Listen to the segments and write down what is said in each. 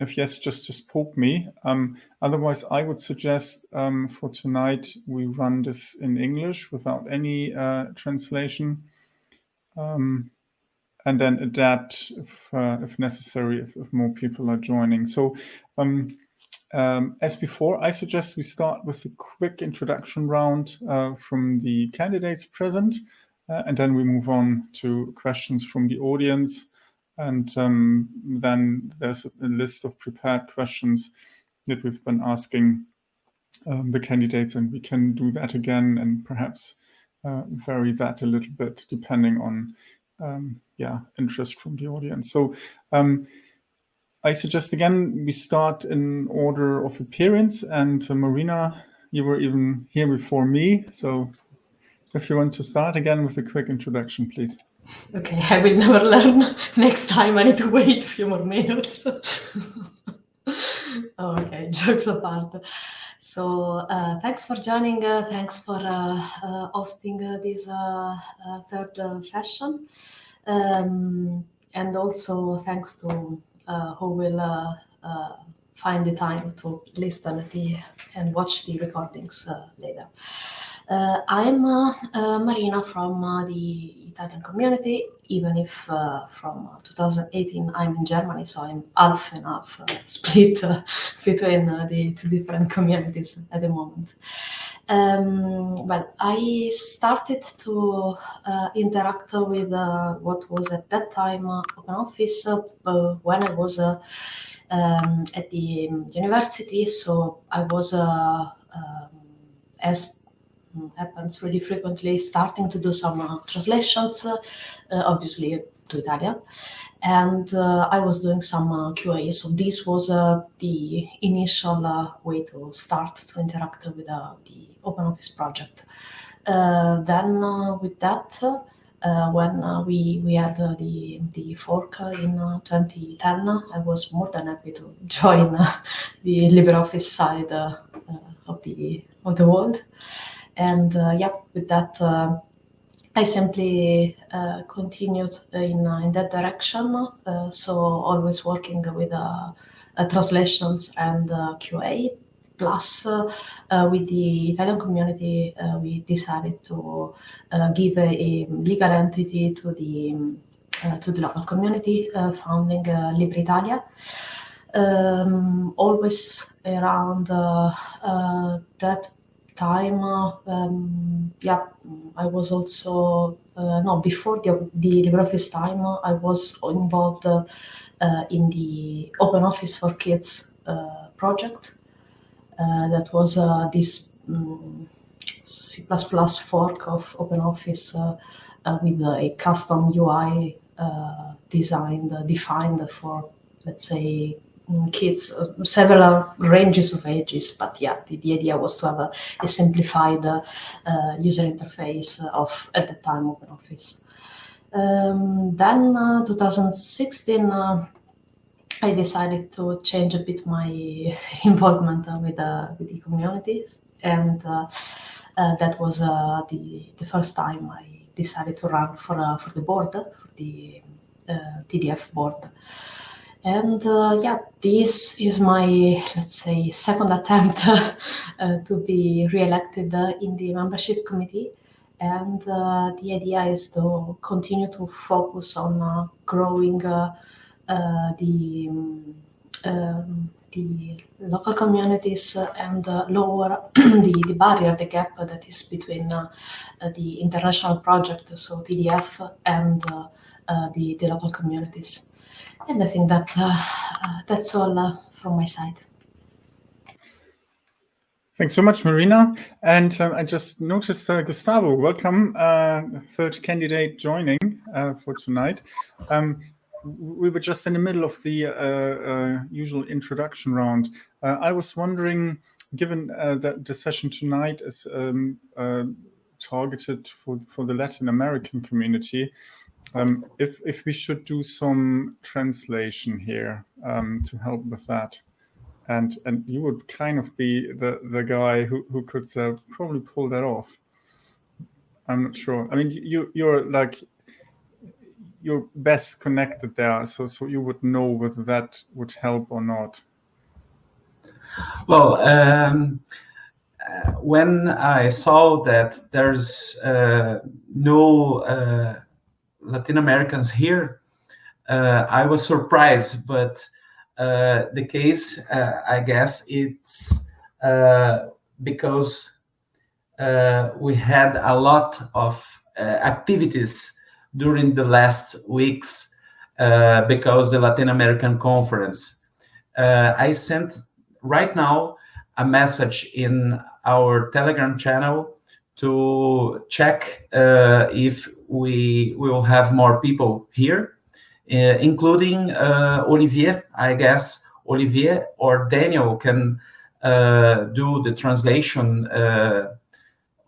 if yes, just just poke me. Um, otherwise, I would suggest um, for tonight we run this in English without any uh, translation, um, and then adapt if uh, if necessary if, if, more people are joining. So. Um, um, as before, I suggest we start with a quick introduction round uh, from the candidates present, uh, and then we move on to questions from the audience. And um, then there's a list of prepared questions that we've been asking um, the candidates, and we can do that again and perhaps uh, vary that a little bit depending on um, yeah interest from the audience. So um, I suggest again we start in order of appearance, and uh, Marina, you were even here before me, so if you want to start again with a quick introduction, please. Okay, I will never learn. Next time I need to wait a few more minutes. okay, jokes apart. So uh, thanks for joining. Uh, thanks for uh, uh hosting uh, this uh, third session. Um, and also thanks to who will find the time to listen the, and watch the recordings later. Uh, I'm uh, uh, Marina from the Italian community, even if from 2018 I'm in Germany, so I'm half and half split between the two different communities at the moment. Um, well, I started to uh, interact with uh, what was at that time uh, OpenOffice when I was um, at the university. So I was, um, as happens really frequently, starting to do some uh, translations, uh, obviously to Italian. And uh, I was doing some QA. So this was the initial way to start to interact with the OpenOffice project. then with that, uh, when uh, we we had uh, the the fork in 2010, I was more than happy to join the LibreOffice side of the of the world. And uh, yeah, with that, uh, I simply uh, continued in, in that direction. so always working with translations and QA. Plus, with the Italian community, we decided to give a, a, legal entity to the uh, to the local community, uh, founding uh, Libre Italia. Um, always around that time, um, yeah, I was also uh, no before the the LibreOffice time. I was involved uh, in the Open Office for Kids uh, project. That was this um, C++ fork of OpenOffice uh, with a custom UI designed, defined for, let's say, kids, uh, several ranges of ages. But yeah, the, the idea was to have a, a simplified uh, user interface of, at the time, of OpenOffice. Um, then uh, 2016, uh, I decided to change a bit my involvement uh, with, uh, with the communities. And that was the, the first time I decided to run for, for the board, for the TDF board. And uh, yeah, this is my, let's say, second attempt uh, to be re-elected uh, in the membership committee. And uh, the idea is to continue to focus on uh, growing uh, the, um, the local communities and lower the, the barrier, the gap that is between the international project, so TDF, and the, the local communities. And I think that uh, uh, that's all uh, from my side. Thanks so much, Marina. And um, I just noticed uh, Gustavo, welcome, uh, third candidate joining uh, for tonight. Um, we were just in the middle of the usual introduction round. I was wondering, given that the session tonight is um, targeted for, for the Latin American community, um, if if we should do some translation here um, to help with that, and and you would kind of be the the guy who who could uh, probably pull that off. I'm not sure. I mean, you you're like you're best connected there, so so you would know whether that would help or not. Well, um, uh, when I saw that there's uh, no uh, Latin Americans here, uh, I was surprised. But uh, the case, uh, I guess, it's because we had a lot of activities during the last weeks because the Latin American conference. I sent right now a message in our Telegram channel to check uh, if we will have more people here, uh, including uh, Olivier. I guess Olivier or Daniel can uh, do the translation uh,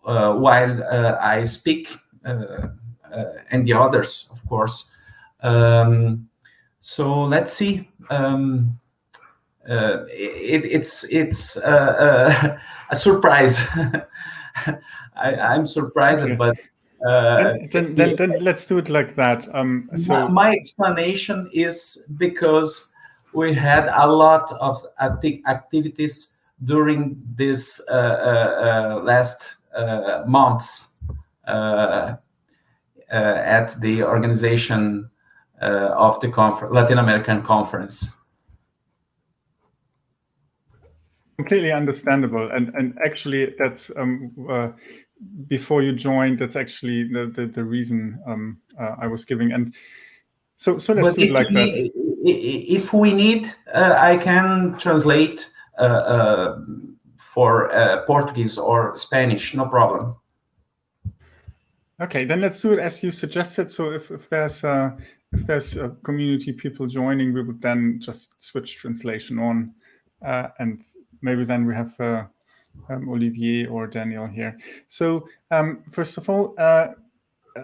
uh, while I speak, and the others, of course. Um, so let's see. Um, uh, it, it's it's uh, uh, a surprise. I, am surprised, but uh, then, then, then, let's do it like that. Um, so my, explanation is because we had a lot of acti activities during this uh, uh, last months at the organization of the Latin American conference. completely understandable and and actually that's um, uh, before you joined that's actually the the, the reason um, uh, i was giving. And so so let's but do it like that. if we need uh, i can translate uh, uh, for uh, portuguese or spanish no problem. Okay then let's do it as you suggested. So if, if there's if there's community people joining we would then just switch translation on and maybe then we have uh, um, Olivier or Daniel here. So um, first of all, uh,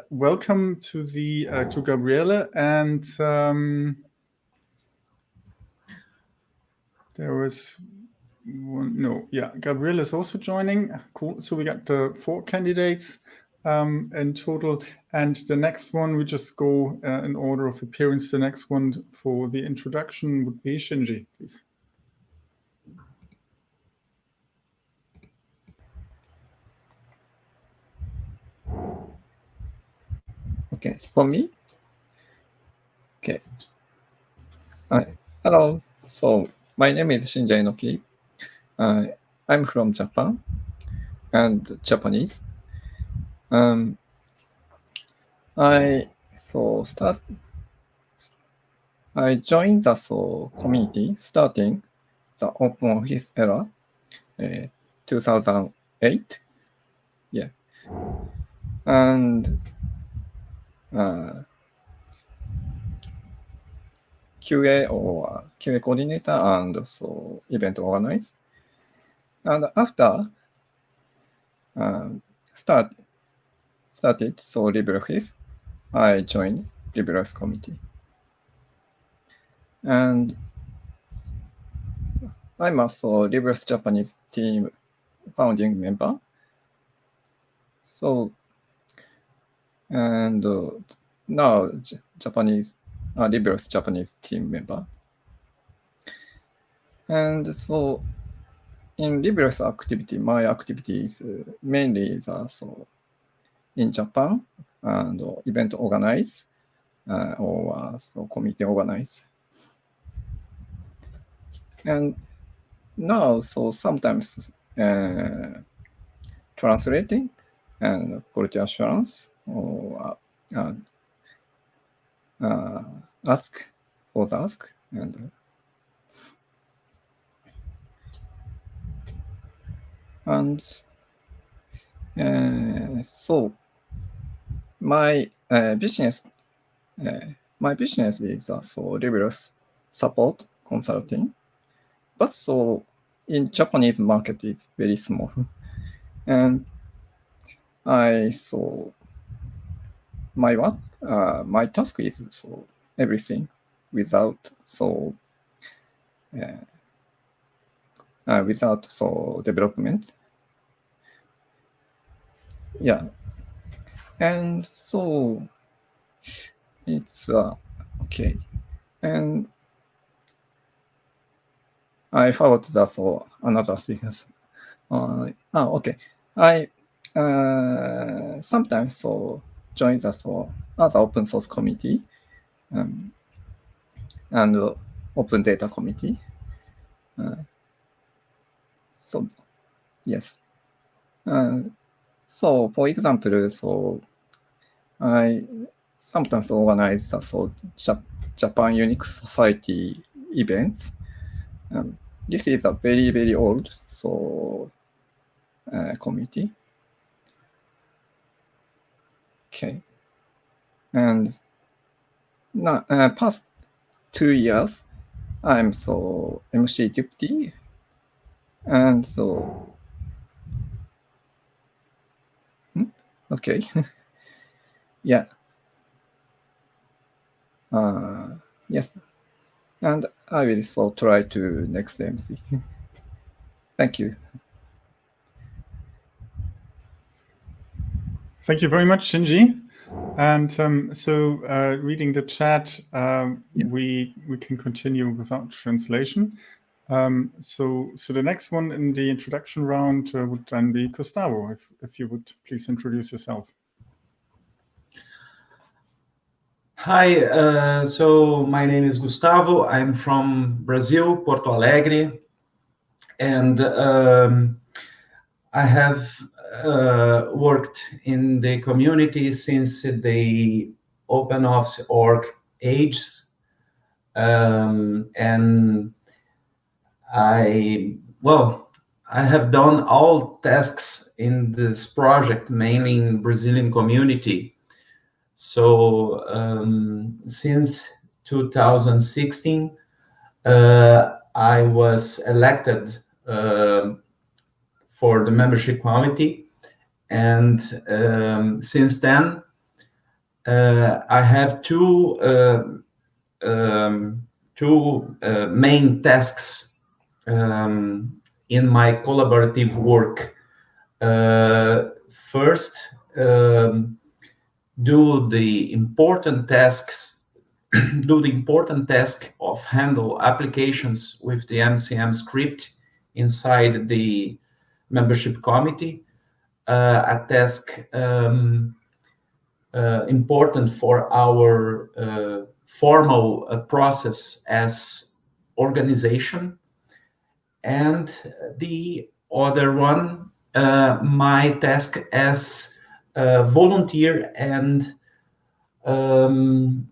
welcome to the uh, to Gabriele and um, there was one, no, yeah, Gabriele is also joining. Cool. So we got the four candidates um, in total. And the next one, we just go uh, in order of appearance. The next one for the introduction would be Shinji, please. Okay, for me? Okay. Hi. Hello. So my name is Shinji Enoki. Uh, I'm from Japan and Japanese. Um, I so start. I joined the so community starting the Open Office era, uh, 2008. Yeah, and uh, QA or QA coordinator and so event organizer. And after uh, start started so LibreOffice, I joined LibreOffice committee. And I'm also LibreOffice Japanese team founding member. So and uh, now Japanese, uh, LibreOffice Japanese team member. And so in LibreOffice activity, my activity is uh, mainly the, so in Japan and uh, event organize uh, or uh, so committee organize. And now, so sometimes uh, translating and quality assurance or uh, uh, ask or ask and and uh, so my uh, business uh, my business is uh, so rigorous support consulting. But so in japanese market is very small. And i saw my what uh, my task is so everything without so uh, uh, without so development. Yeah, and so it's uh, okay. And I forgot that so another speakers. Uh, ah, okay. I uh, sometimes so join the so other open source committee um, and uh, open data committee. Uh, so yes. Uh, so for example, so I sometimes organize the so Japan Unix Society events. Um, this is a very very old so uh, committee. Okay, and now uh, past two years, I'm so MC deputy, and so hmm? okay, yeah. Uh, yes, and I will so try to next MC. Thank you. Thank you very much, Shinji. And um, so, uh, reading the chat, um, Yeah. we we can continue without translation. Um, so, so the next one in the introduction round uh, would then be Gustavo. If if you would please introduce yourself. Hi, uh, so my name is Gustavo. I'm from Brazil, Porto Alegre, and um, I have uh, worked in the community since the OpenOffice org ages, um, and I well, I have done all tasks in this project, mainly in Brazilian community. So um, since 2016, uh, I was elected uh, for the membership committee, and um, since then, uh, I have two uh, um, two uh, main tasks um, in my collaborative work. Uh, first. Um, do the important tasks, do the important task of handle applications with the MCM script inside the membership committee, a task um, uh, important for our uh, formal uh, process as organization. And the other one, uh, my task as uh, volunteer and um,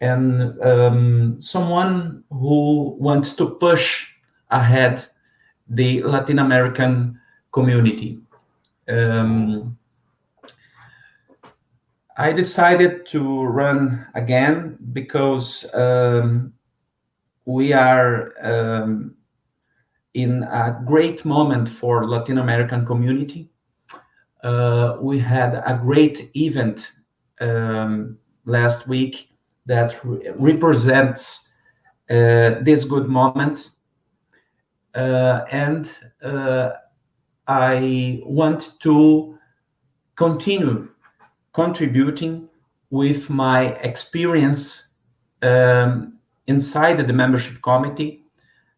and um, someone who wants to push ahead the Latin American community. Um, I decided to run again because um, we are um, in a great moment for Latin American community uh, we had a great event um, last week that re represents uh, this good moment. Uh, and uh, I want to continue contributing with my experience um, inside the membership committee,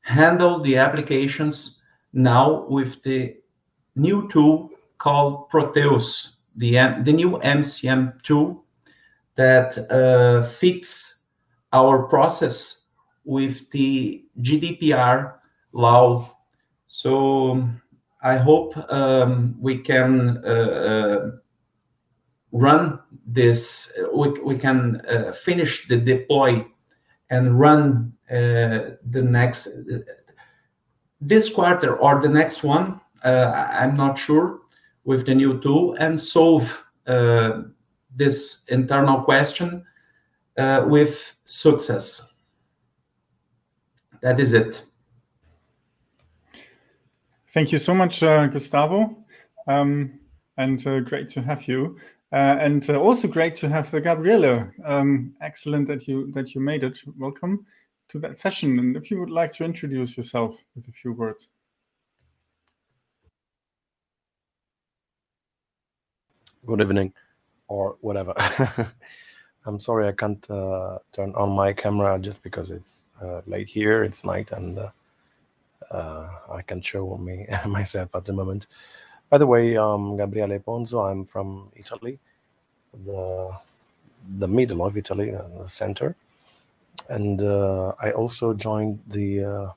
handle the applications now with the new tool called Proteus, the, the new MCM tool that uh, fits our process with the GDPR law. So I hope um, we can uh, uh, run this, we, we can uh, finish the deploy and run uh, the next, this quarter or the next one, uh, I'm not sure, with the new tool and solve uh, this internal question uh, with success. That is it. Thank you so much, uh, Gustavo. Um, and uh, great to have you. Uh, and uh, also great to have Gabriele. Um, excellent that you that you made it. Welcome to that session. And if you would like to introduce yourself with a few words. good evening or whatever. I'm sorry I can't uh, turn on my camera just because it's uh, late here, it's night, and uh, uh I can't show me myself at the moment. By the way, I'm Gabriele Ponzo. I'm from Italy, the the middle of Italy, uh, the center, and uh, I also joined the, the,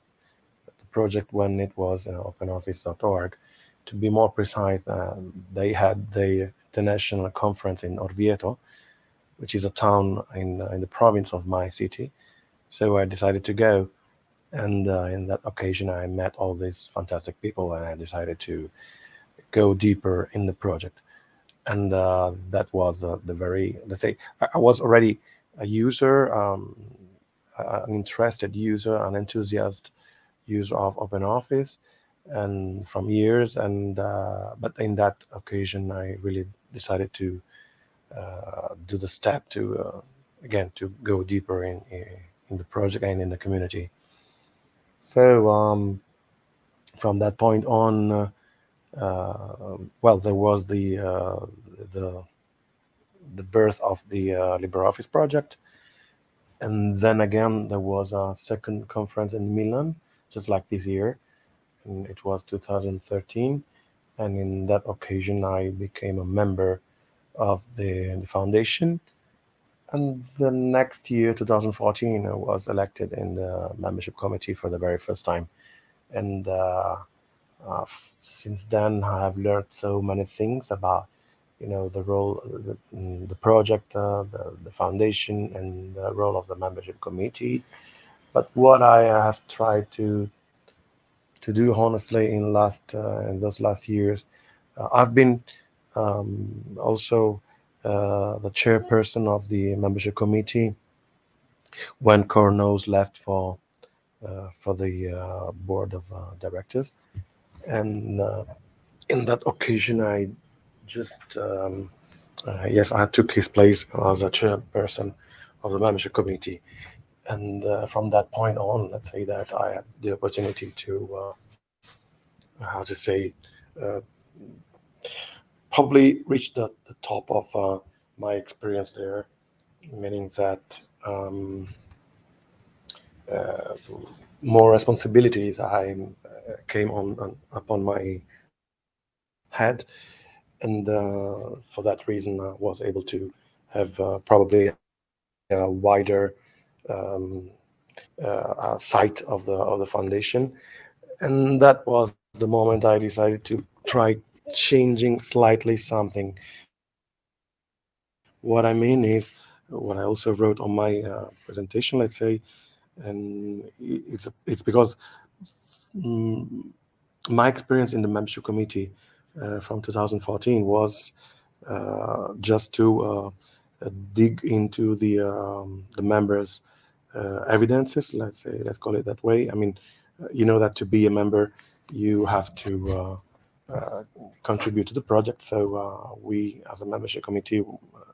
project when it was OpenOffice.org. To be more precise, they had the international conference in Orvieto, which is a town in, uh, in the province of my city. So I decided to go. And uh, in that occasion, I met all these fantastic people and I decided to go deeper in the project. And uh, that was uh, the very, let's say, I, I was already a user, um, an interested user, an enthusiast user of OpenOffice and from years. And uh, but in that occasion, I really decided to uh, do the step to uh, again to go deeper in in the project and in the community. So um, from that point on, uh, well, there was the the the birth of the LibreOffice project, and then again there was a second conference in Milan, just like this year, and it was 2013 and in that occasion I became a member of the, the foundation. And the next year, 2014, I was elected in the membership committee for the very first time. And uh, uh, since then, I have learned so many things about, you know, the role, the, the project, uh, the, the foundation, and the role of the membership committee. But what I have tried to to do honestly in last uh, in those last years, uh, I've been um, also uh, the chairperson of the membership committee when Cor Nouws left for uh, for the uh, board of uh, directors, and uh, in that occasion, I just um, yes, I took his place as a chairperson of the membership committee, and from that point on, let's say that I had the opportunity to how to say probably reached the, the top of uh, my experience there, meaning that um, uh, more responsibilities I uh, came on, on upon my head, and uh, for that reason, I was able to have uh, probably a wider um, sight of the of the foundation, and that was the moment I decided to try changing slightly something. What I mean is what I also wrote on my uh, presentation, let's say, and it's it's because mm, my experience in the membership committee uh, from 2014 was uh, just to uh, dig into the um, the members' uh, evidences. Let's say, let's call it that way. I mean, you know that to be a member, you have to uh, uh, contribute to the project. So uh, we, as a membership committee,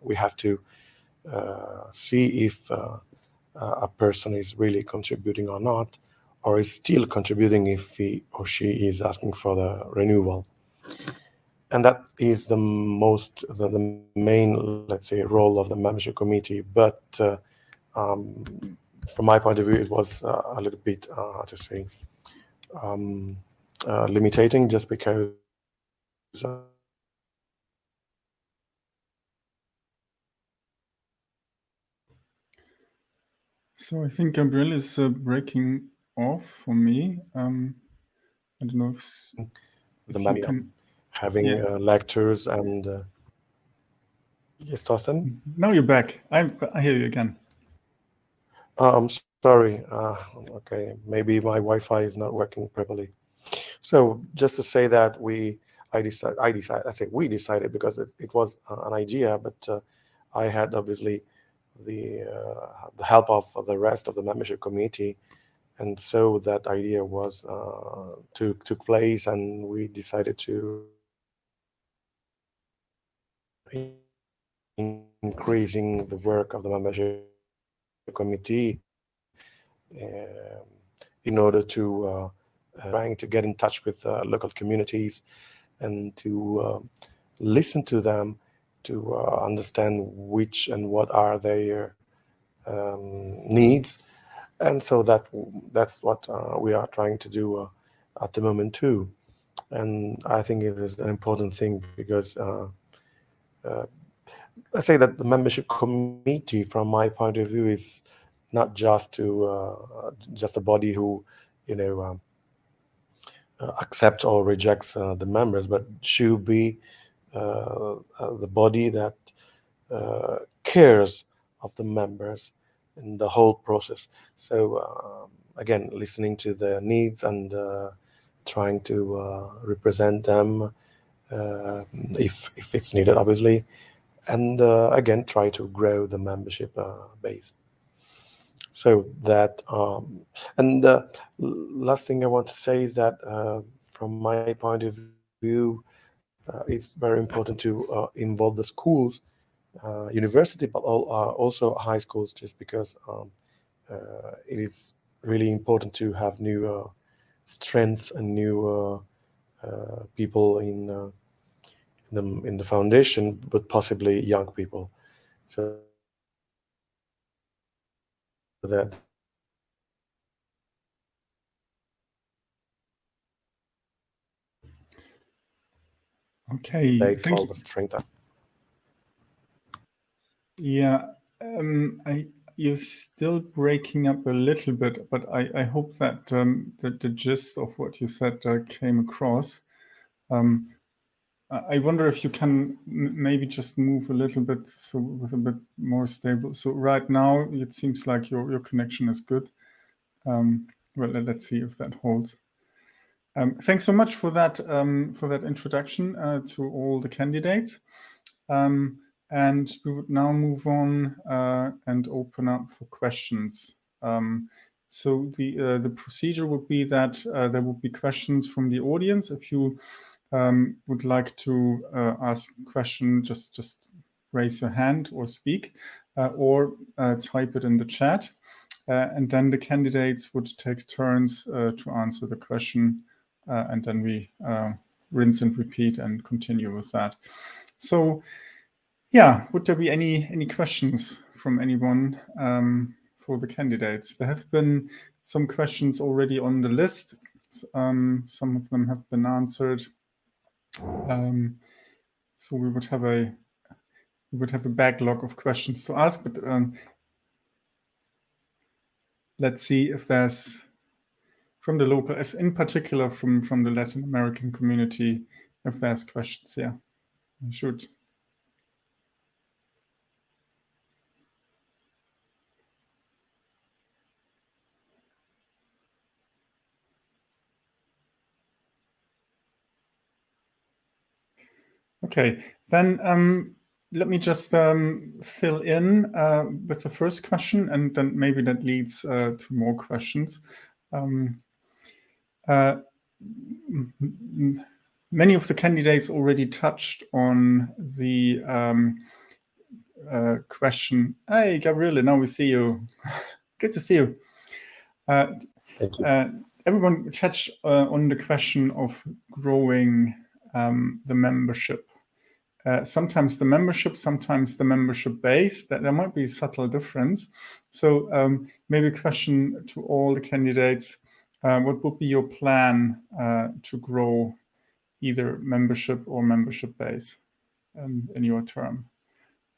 we have to uh, see if a person is really contributing or not, or is still contributing if he or she is asking for the renewal. And that is the most, the, the main, let's say, role of the membership committee. But um, from my point of view, it was uh, a little bit, uh, how to say, um, uh, limiting just because so I think Gabriel is uh, breaking off for me. Um, I don't know if, the if can... having yeah. uh, lectures and uh... yes, Thorsten. Now you're back. I I hear you again. Oh, I'm sorry. Uh, okay, maybe my Wi-Fi is not working properly. So just to say that we I decided, I decided, I say we decided because it, it was an idea, but uh, I had obviously the uh, the help of the rest of the membership committee, and so that idea was uh, took took place, and we decided to increasing the work of the membership committee um, in order to uh, trying to get in touch with uh, local communities and to uh, listen to them to uh, understand which and what are their um, needs, and so that that's what uh, we are trying to do uh, at the moment too. And I think it is an important thing because uh, uh, let's say that the membership committee, from my point of view, is not just to uh, just a body who, you know, um, accepts or rejects the members, but should be the body that cares of the members in the whole process. So um, again, listening to their needs and trying to represent them if if it's needed, obviously, and uh, again try to grow the membership uh, base so that um, and the last thing i want to say is that uh, from my point of view uh, Uh, it's very important to uh, involve the schools uh, university but all, uh, also high schools just because um, uh, it is really important to have new strength and new people in in the in the foundation, but possibly young people. So that okay they call the strength up. Yeah, um, I you're still breaking up a little bit, but I, I hope that um, that the gist of what you said uh, came across. Um, I wonder if you can maybe just move a little bit so with a bit more stable. So right now it seems like your, your connection is good. Um, well, let's see if that holds. Um, thanks so much for that um, for that introduction uh, to all the candidates. Um, and we would now move on uh, and open up for questions. Um, so the uh, the procedure would be that uh, there would be questions from the audience. If you um, would like to uh, ask a question, just, just raise your hand or speak uh, or type it in the chat. And then the candidates would take turns to answer the question. Uh, and then we rinse and repeat and continue with that. So yeah, would there be any, any questions from anyone um, for the candidates? There have been some questions already on the list. Um, some of them have been answered. Um, so we would have a we would have a backlog of questions to ask, but um, let's see if there's from the local, as in particular from from the Latin American community, if there's questions here. I should. Okay, then um, let me just um, fill in uh, with the first question, and then maybe that leads uh, to more questions. Um, many of the candidates already touched on the um, uh, question. Hey, Gabriele, now we see you. Good to see you. Uh, you. Uh, everyone touched on the question of growing um, the membership uh, sometimes the membership, sometimes the membership base, that there might be subtle difference. So um, maybe a question to all the candidates, uh, what would be your plan uh, to grow either membership or membership base um, in your term?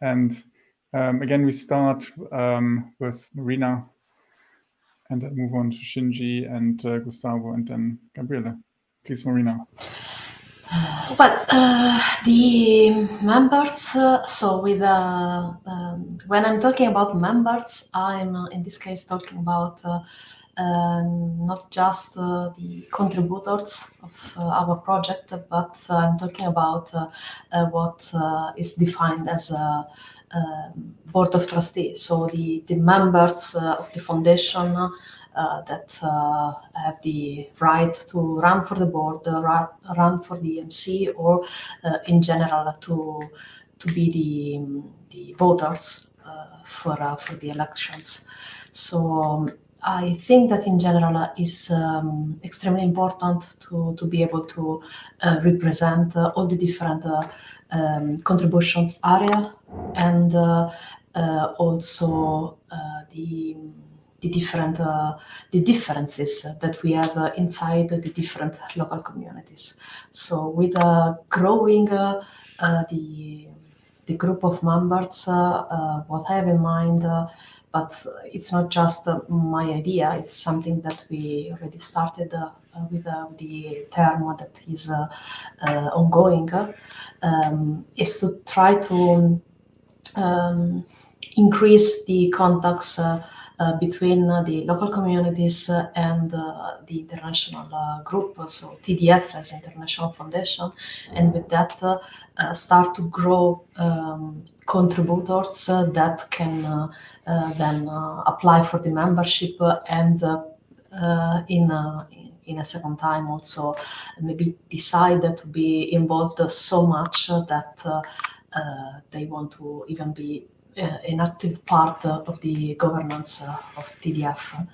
And um, again, we start um, with Marina and then move on to Shinji and uh, Gustavo and then Gabriele. Please, Marina. Well, uh, the members, uh, so with, uh, um, when I'm talking about members, I'm uh, in this case talking about uh, um, not just uh, the contributors of our project, but I'm talking about what is defined as a, a, board of trustees. So the, the members of the foundation that uh, have the right to run for the board, right, run for the MC, or uh, in general to to be the the voters for for the elections. So. Um, I think that in general uh, is um, extremely important to, to be able to uh, represent uh, all the different uh, um, contributions area and uh, uh, also the the different the differences that we have inside the different local communities. So with growing the the group of members, what I have in mind but it's not just uh, my idea, it's something that we already started uh, with uh, the term that is ongoing, um, is to try to um, increase the contacts uh, between uh, the local communities uh, and the international group, so TDF as International Foundation, and with that start to grow um, contributors that can then apply for the membership and in in a second time also maybe decide to be involved so much that uh, uh, they want to even be uh, an active part of the governance uh, of TDF.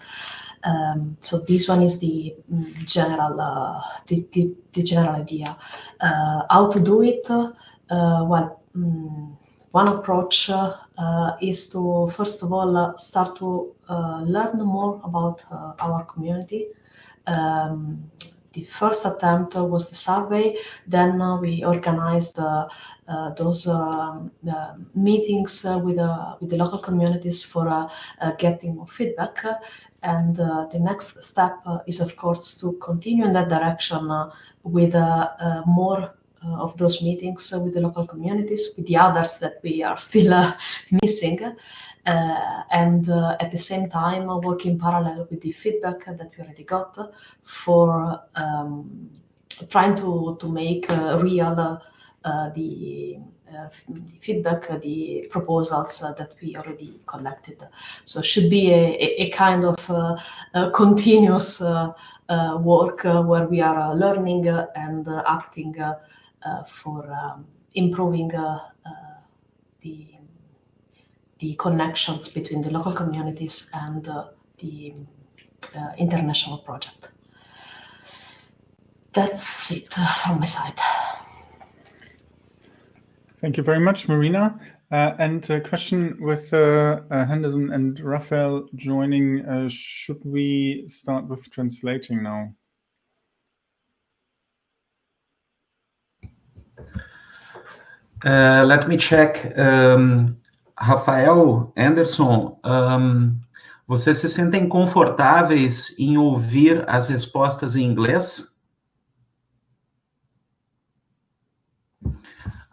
Um, so this one is the mm, general uh, the, the, the, general idea. how to do it? well, um, one approach is to first of all start to learn more about our community. Um, the first attempt was the survey. Then uh, we organized uh, uh, those um, meetings uh, with uh, with the local communities for uh, getting more feedback. And the next step is, of course, to continue in that direction with more of those meetings with the local communities, with the others that we are still missing. Uh, and uh, at the same time uh, work in parallel with the feedback that we already got for um, trying to, to make real the uh, feedback, the proposals uh, that we already collected. So it should be a, a, a kind of continuous work where we are learning and acting for um, improving the the connections between the local communities and uh, the uh, international project. That's it from my side. Thank you very much, Marina. Uh, and a question with uh, uh, Henderson and Raphael joining, uh, should we start with translating now? let me check. Um, Rafael, Anderson, um, vocês se sentem confortáveis em ouvir as respostas em inglês?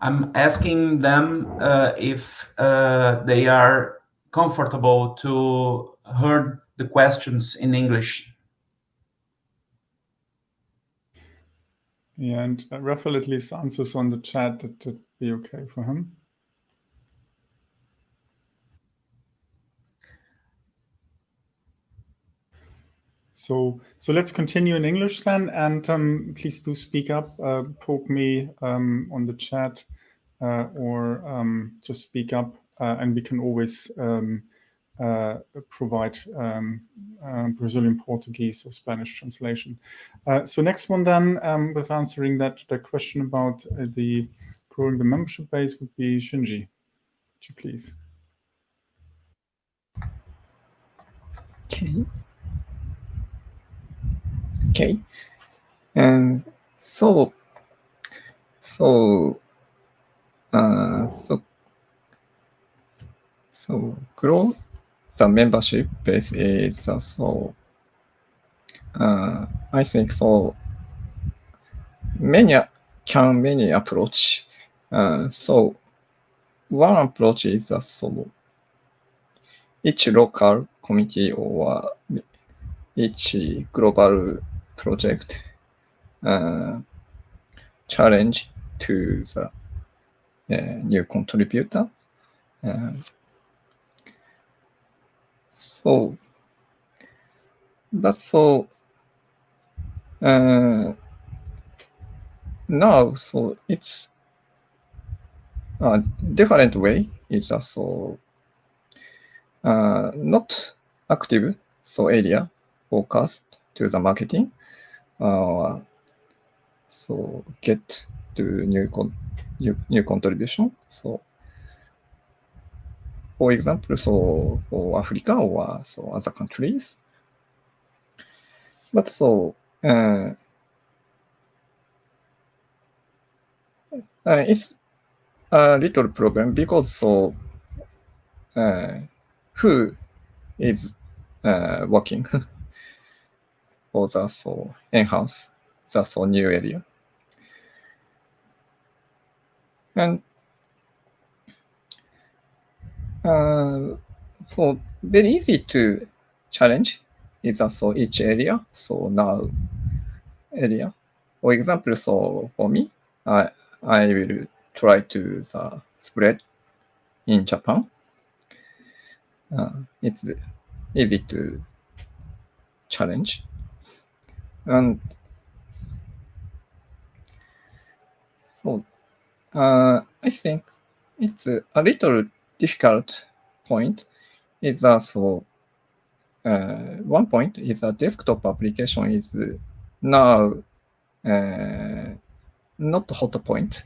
I'm asking them uh, if uh, they are comfortable to hear the questions in English. Yeah, and uh, Raphael at least answers on the chat that would be okay for him. So, so let's continue in English then, and um, please do speak up, uh, poke me um, on the chat, uh, or um, just speak up, uh, and we can always um, uh, provide um, uh, Brazilian Portuguese or Spanish translation. Uh, so next one then, um, with answering that the question about the growing the membership base would be Shinji. Would you please? Okay. Okay. And so, so, uh, so, so grow the membership base is uh, so, uh, I think so, many can many approach. Uh, so one approach is uh, so each local committee or each global project uh, challenge to the uh, new contributor. Uh, so, that's so uh, now, so it's a different way. It's also uh, not active so area focused to the marketing, uh, so get to new con new, new contribution. So for example, so for Africa or so other countries. But so uh, uh, it's a little problem because so uh, who is uh, working for the so enhance the so new area and uh, for very easy to challenge is also each area so now area. For example so for me i i will try to the spread in japan. Uh, it's easy to challenge. And so uh, I think it's a little difficult point is also uh, one point is a desktop application is now uh, not hot point.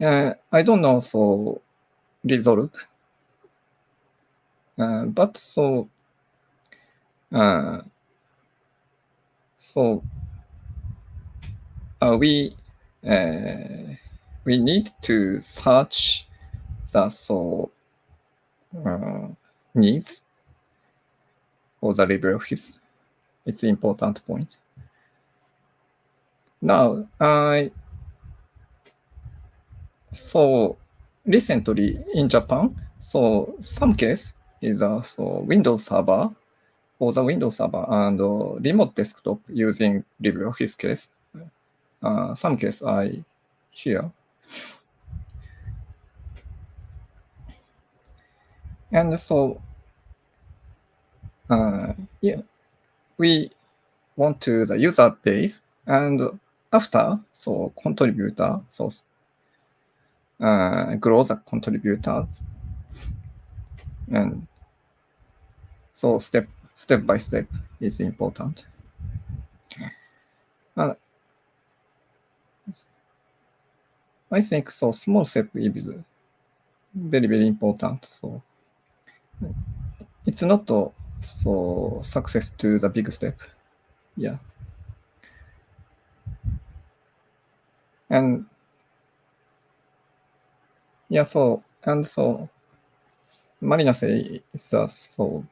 Uh, I don't know so resolve uh, but so, uh, so uh, we uh, we need to search the so uh, needs for the LibreOffice. It's important point. Now, I so recently in Japan, so some case is a so Windows Server for the Windows Server and remote desktop using LibreOffice case. Uh, some case I hear. And so, uh, yeah, we want to the user base and after so contributor so uh, grow the contributors and so step step by step is important. Uh, I think so small step is very, very important. So it's not so success to the big step. Yeah. And yeah, so and so Marina says so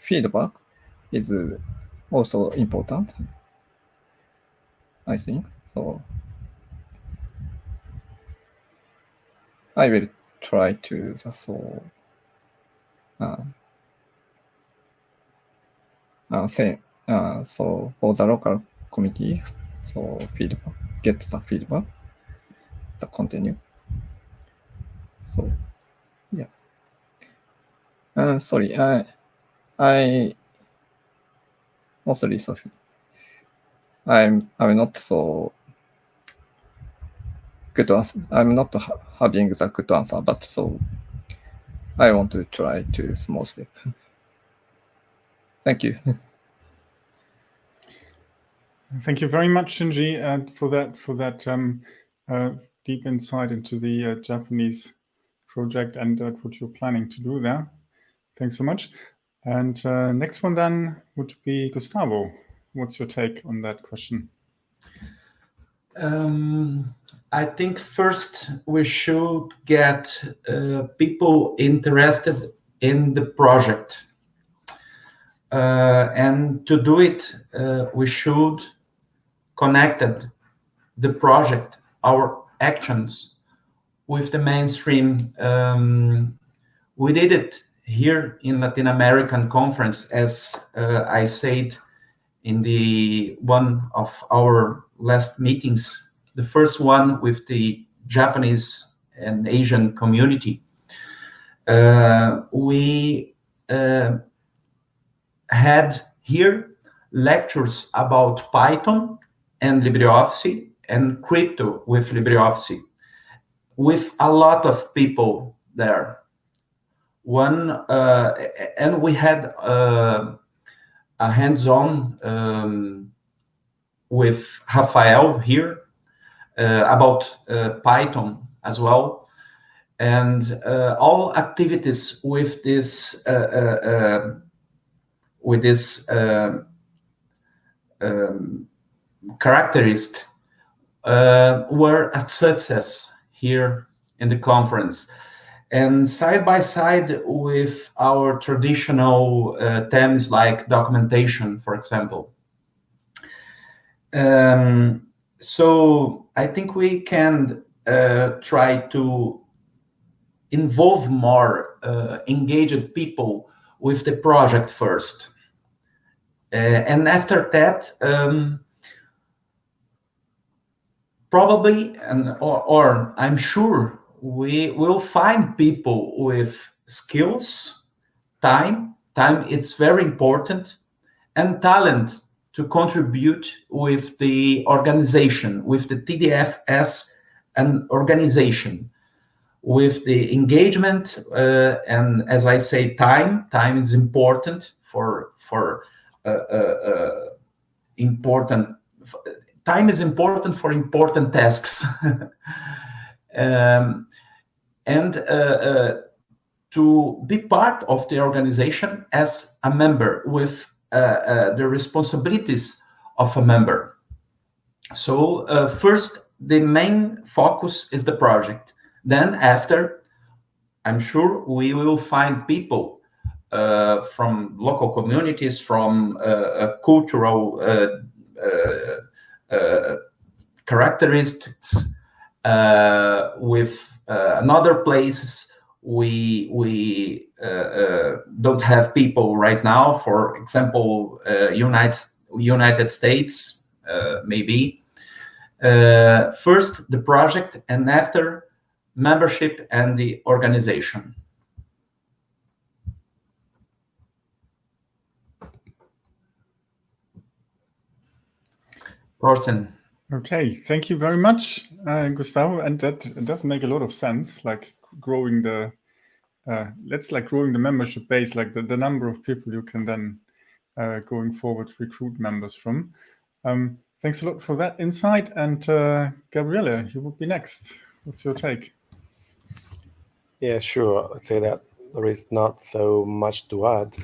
feedback is also important, I think. So I will try to so uh, uh, say uh, so for the local committee, so feedback, get the feedback, the continue. So yeah. Uh, sorry, I I mostly Sophie. I'm I'm not so good answer. I'm not ha having the good answer, but so I want to try to small step. Thank you. Thank you very much, Shinji, uh, for that for that um, uh, deep insight into the uh, Japanese project and uh, what you're planning to do there. Thanks so much. And uh, next one then would be Gustavo. What's your take on that question? Um, I think first we should get uh, people interested in the project. Uh, and to do it, uh, we should connect the project, our actions, with the mainstream. Um, we did it here in Latin American conference, as uh, I said in the one of our last meetings, the first one with the Japanese and Asian community, uh, we uh, had here lectures about Python and LibreOffice and crypto with LibreOffice with a lot of people there one, uh, and we had uh, a hands-on um, with Rafael here uh, about uh, Python as well, and uh, all activities with this uh, with this um, um characteristic were a success here in the conference and side by side with our traditional uh, like documentation, for example. Um, so I think we can uh, try to involve more uh, engaged people with the project first. Uh, and after that, um, probably, and or, or I'm sure we will find people with skills, time, time it's very important, and talent to contribute with the organization, with the TDF as an organization, with the engagement, uh, and as I say, time, time is important for, for uh, uh, uh important, time is important for important tasks. um, and uh, uh, to be part of the organization as a member with uh, the responsibilities of a member. So first, the main focus is the project. Then after, I'm sure we will find people uh, from local communities, from uh, cultural uh, characteristics, with uh, in other places, we we uh, uh, don't have people right now. For example, United United States, maybe. first the project, and after membership and the organization. Thorsten. Okay, thank you very much, uh, Gustavo. And that does make a lot of sense, like growing the, uh, let's like growing the membership base, like the, the number of people you can then uh, going forward recruit members from. Um, thanks a lot for that insight. And uh, Gabriele, you would be next. What's your take? Yeah, sure. I'd say that there is not so much to add.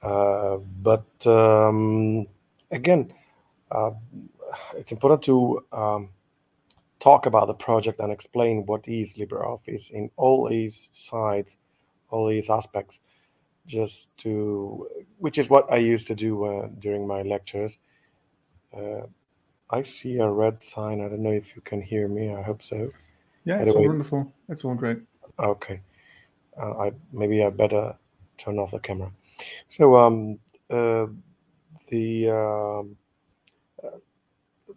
Uh, but um, again, uh, it's important to um, talk about the project and explain what is LibreOffice in all these sides, all these aspects, just to, which is what I used to do uh, during my lectures. Uh, I see a red sign. I don't know if you can hear me. I hope so. Yeah, it's all wonderful. It's all great. Okay. Uh, I maybe I better turn off the camera. So um, uh, the um,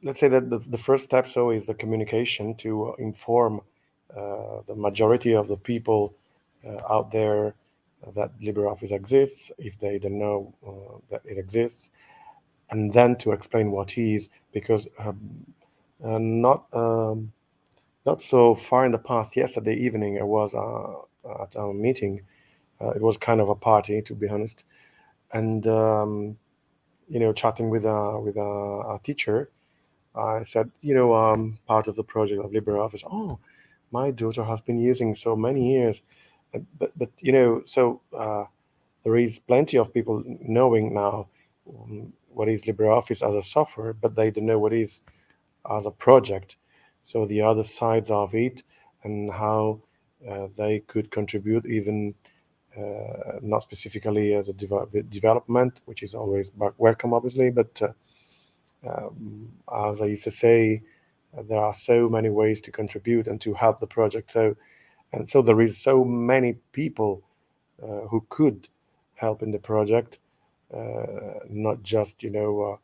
let's say that the, the first step so is the communication to inform uh, the majority of the people uh, out there that LibreOffice exists, if they don't know uh, that it exists, and then to explain what is, because um, uh, not um, not so far in the past, yesterday evening, I was uh, at a meeting. Uh, it was kind of a party, to be honest, and um, you know, chatting with a with a, a teacher, I said, you know, um, part of the project of LibreOffice. Oh, my daughter has been using so many years, but but you know, so uh, there is plenty of people knowing now um, what is LibreOffice as a software, but they don't know what is as a project. So the other sides of it and how uh, they could contribute, even uh, not specifically as a de development, which is always welcome, obviously, but uh, um, as I used to say, uh, there are so many ways to contribute and to help the project. So, and so there is so many people uh, who could help in the project, uh, not just you know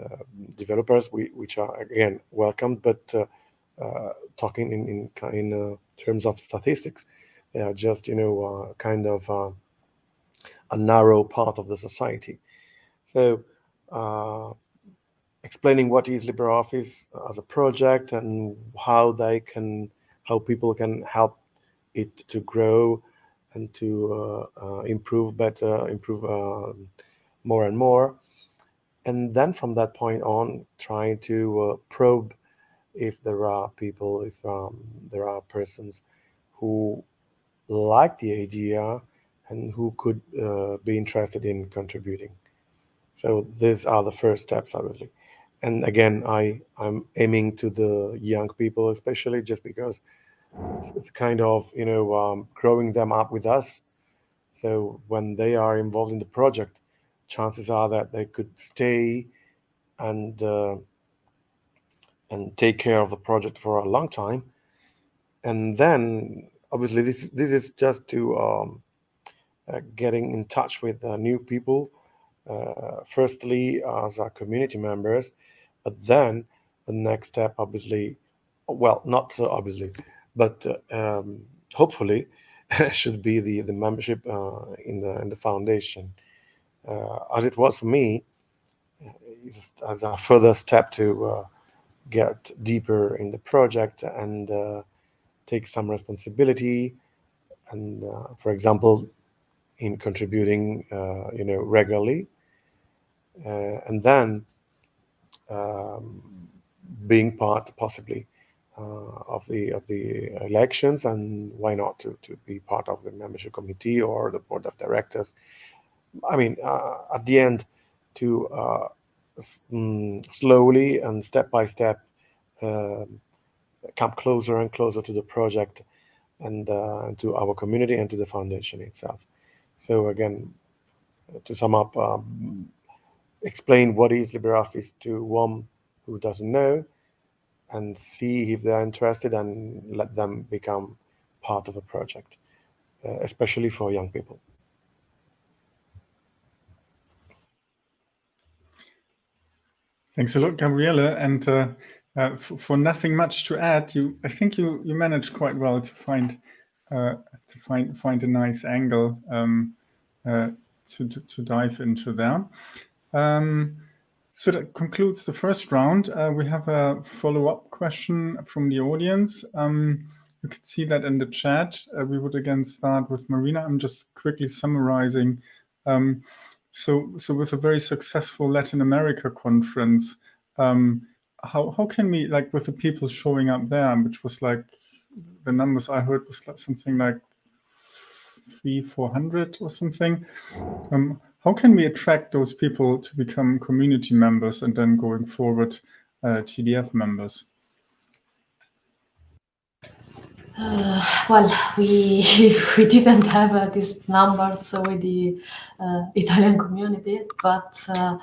uh, uh, developers, we, which are again welcomed, but uh, talking in in in terms of statistics, they are just you know kind of a narrow part of the society. So explaining what is LibreOffice as a project and how they can, how people can help it to grow and to uh, improve better, improve um, more and more. And then from that point on, trying to probe if there are people, if um, there are persons who like the idea and who could uh, be interested in contributing. So these are the first steps, obviously. And again, I I'm aiming to the young people, especially just because it's, it's kind of you know um, growing them up with us. So when they are involved in the project, chances are that they could stay and uh, and take care of the project for a long time. And then obviously this this is just to um, uh, getting in touch with uh, new people. Uh, firstly, as our community members, but then the next step, obviously, well, not so obviously, but uh, um, hopefully, should be the the membership uh, in the in the foundation. Uh, as it was for me, as a further step to get deeper in the project and uh, take some responsibility and uh, for example in contributing uh, you know regularly uh, and then um, being part possibly uh, of the of the elections and why not to, to be part of the membership committee or the board of directors i mean uh, at the end to mm, slowly and step by step um, come closer and closer to the project and uh, to our community and to the foundation itself. So again, to sum up, um, explain what is LibreOffice to one who doesn't know and see if they're interested and let them become part of a project, uh, especially for young people. Thanks a lot, Gabriele. And uh, uh, for nothing much to add, you I think you you managed quite well to find uh, to find find a nice angle um, uh, to, to, to dive into there. Um, so that concludes the first round. Uh, we have a follow-up question from the audience. Um, you can see that in the chat. Uh, we would again start with Marina. I'm just quickly summarizing. Um, so, so with a very successful Latin America conference, um, how how can we like with the people showing up there, which was like the numbers I heard was like something like three, four hundred or something. Um, how can we attract those people to become community members and then going forward uh, TDF members? Uh, well, we we didn't have uh, these numbers with the uh, Italian community, but uh,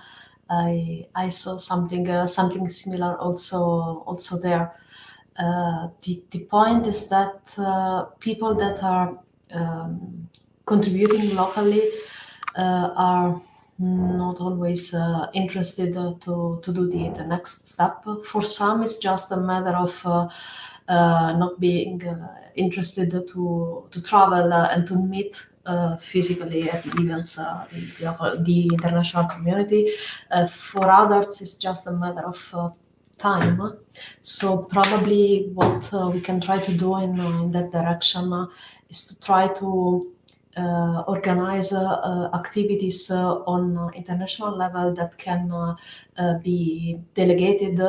I I saw something uh, something similar also also there. Uh, the the point is that uh, people that are um, contributing locally are not always uh, interested to to do the, the next step. For some, it's just a matter of uh, not being interested to to travel and to meet uh, physically at the events, uh, the, the, the, international community. Uh, for others, it's just a matter of time. So probably what we can try to do in, in that direction is to try to uh, organize uh, activities uh, on international level that can be delegated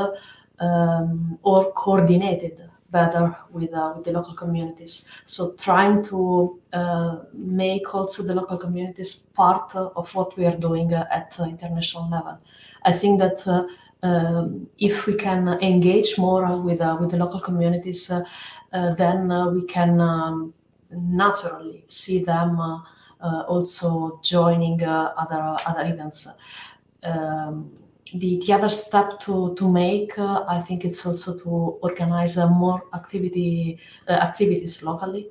um, or coordinated better with, uh, with the local communities. So trying to uh, make also the local communities part of what we are doing at international level. I think that uh, um, if we can engage more with uh, with the local communities, uh, uh, then we can um, naturally see them also joining other other events. Um, the, the other step to, to make, uh, I think it's also to organize uh, more activity uh, activities locally,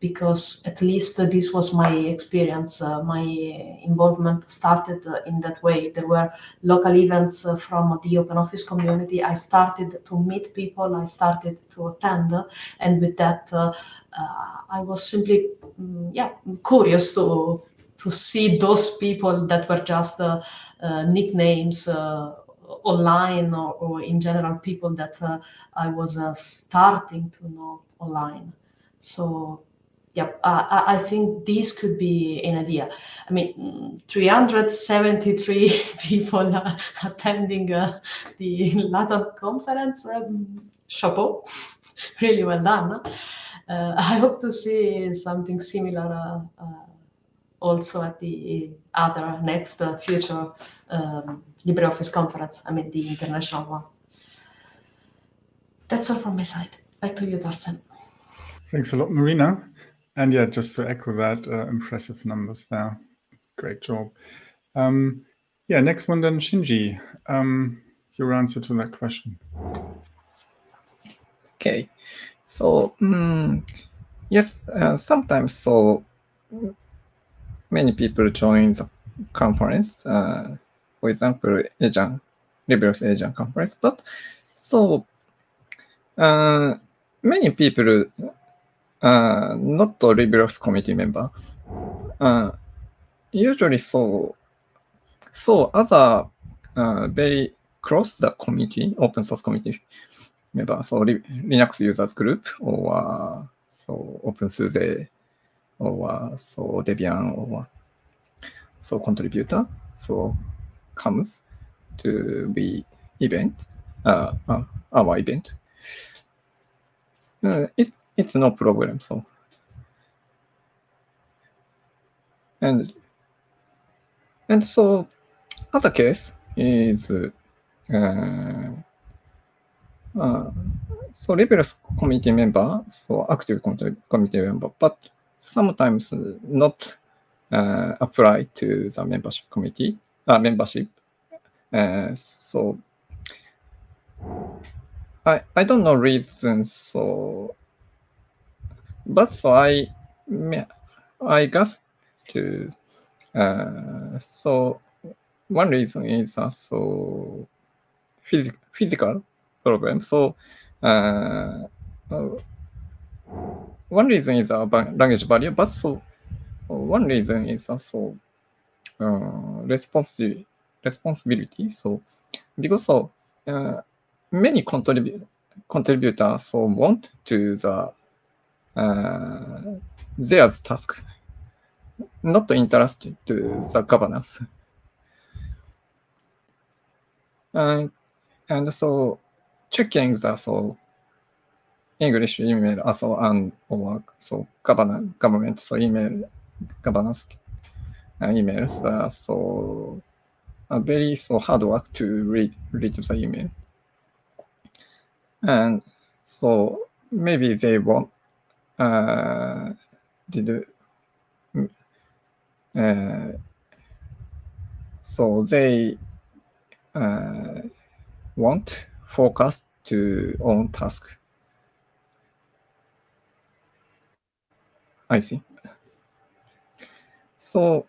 because at least this was my experience. Uh, my involvement started uh, in that way. There were local events uh, from the open office community. I started to meet people. I started to attend, and with that, I was simply, mm, yeah, curious to to see those people that were just uh, uh, nicknames uh, online or, or, in general people that I was starting to know online. So yep, uh, I think this could be an idea. I mean, 373 people uh, attending uh, the LATAM conference. Um, chapeau, really well done. Uh, I hope to see something similar uh, uh, also at the other next future um, LibreOffice conference. I mean, the international one. That's all from my side. Back to you, Thorsten. Thanks a lot, Marina. And yeah, just to echo that, uh, impressive numbers there. Great job. Um, yeah, next one then, Shinji. Um, your answer to that question. Okay, so um, yes, uh, sometimes so many people join the conference. Uh, for example, Asian LibreOffice Asian conference, but so uh, many people uh, not a LibreOffice committee member. Uh, usually so, so other uh, very close the community, open source community member, so Linux users group or uh, so OpenSUSE or uh, so Debian or so contributor, so comes to the event, uh, uh, our event. Uh, it, it's no problem. So, and and so other case is uh, uh, so LibreOffice community member, so active committee member, but sometimes not uh, apply to the membership committee, uh, membership. Uh, so I I don't know reasons. So but so I, I guess to, uh, so one reason is also phys physical problem. So uh, uh, one reason is a language barrier, but so one reason is also uh, responsi responsibility. So because so uh, many contrib contributors so want to the uh, their task, not interested to the governance. And, and so checking the so English email also and or so government government so email governance uh, emails uh, so uh, very so hard work to read read the email and so maybe they want uh, did uh, so they uh, want focus to own task. I see. So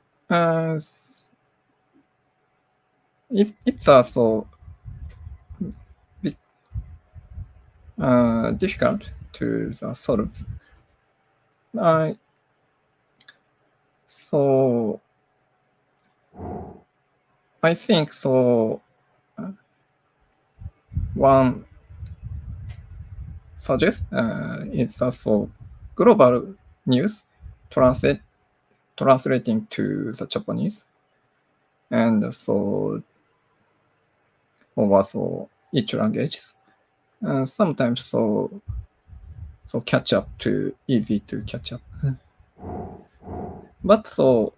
it, it's also uh, difficult to solve I so I think so. One suggest uh, is also global news translate translating to the Japanese, and so over so each languages. And sometimes so so catch up to easy to catch up. but so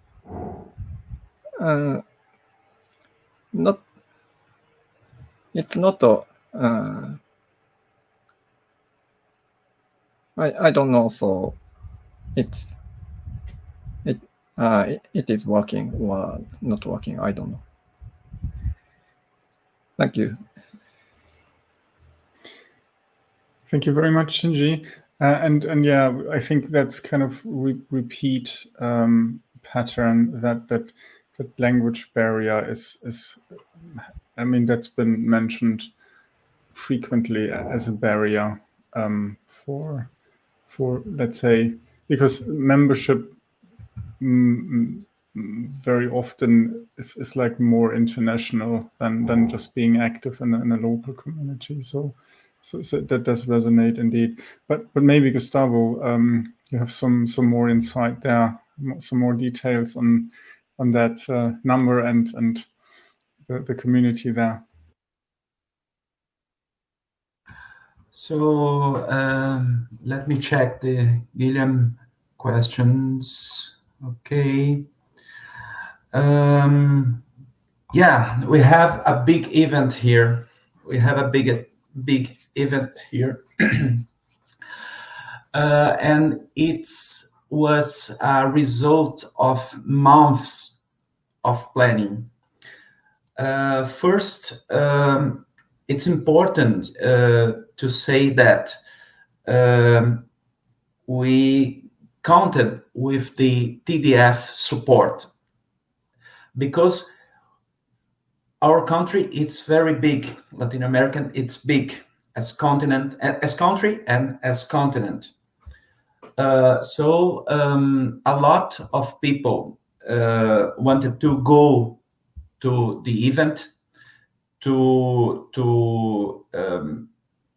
uh, not it's not a uh, I I don't know so it's it uh it, it is working or not working I don't know. Thank you. Thank you very much, Shinji. Uh, and and yeah, I think that's kind of re repeat um, pattern that that that language barrier is is. I mean, that's been mentioned frequently as a barrier um, for for let's say because membership mm, very often is, is like more international than than just being active in in a local community. So so, so, that does resonate indeed. But but maybe Gustavo, um, you have some some more insight there, some more details on on that uh, number and and the, the community there. So um, let me check the Guillaume questions. Okay. Um, yeah, we have a big event here. We have a big big event here. uh, and it was a result of months of planning. Uh, first, um, it's important uh, to say that um, we counted with the TDF support because our country it's very big latin american it's big as continent as country and as continent. Uh, so um, a lot of people uh, wanted to go to the event to to um,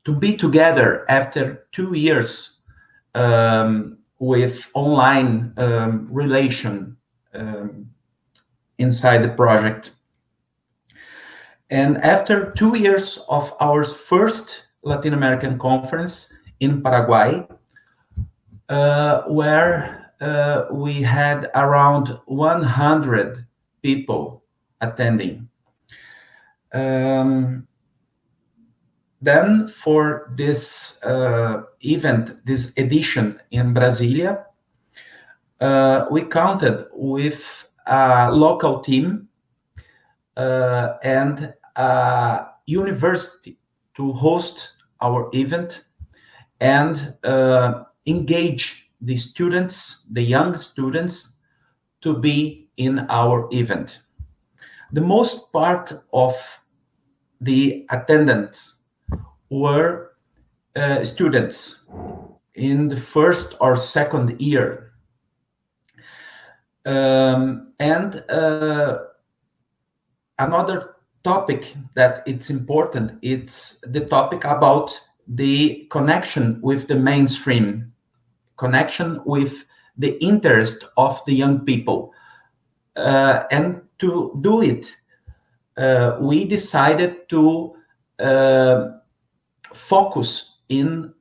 to be together after two years um, with online um, relation um, inside the project. And after two years of our first Latin American conference in Paraguay, uh, where uh, we had around 100 people attending. Um, then for this uh, event, this edition in Brasilia, uh, we counted with a local team uh, and a university to host our event and uh, engage the students, the young students, to be in our event. The most part of the attendants were uh, students in the first or second year. Um, and uh, another topic that it's important. It's the topic about the connection with the mainstream connection with the interest of the young people. Uh, and to do it uh, we decided to uh, focus in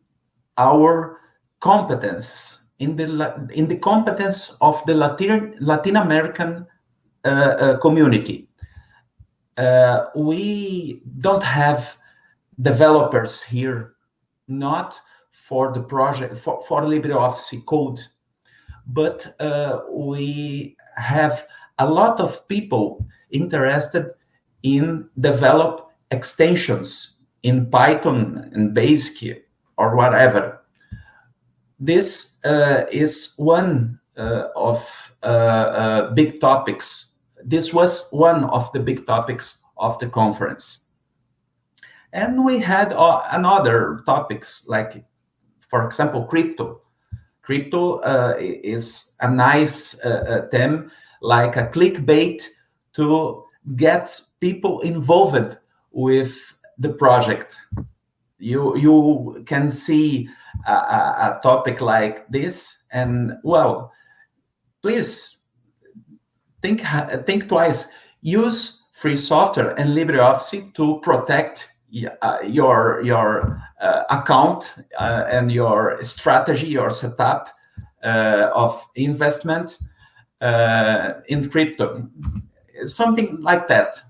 our competence in the in the competence of the latin latin american uh, uh, community uh, we don't have developers here, not for the project, for, for LibreOffice code, but uh, we have a lot of people interested in develop extensions in Python and Basic or whatever. This uh, is one uh, of uh, uh, big topics this was one of the big topics of the conference. And we had uh, another topics like, for example, crypto. Crypto uh, is a nice uh, uh theme, like a clickbait to get people involved with the project. You you can see a, a topic like this, and well, please think think twice. Use free software and LibreOffice to protect uh, your your uh, account uh, and your strategy, your setup uh, of investment uh, in crypto, something like that.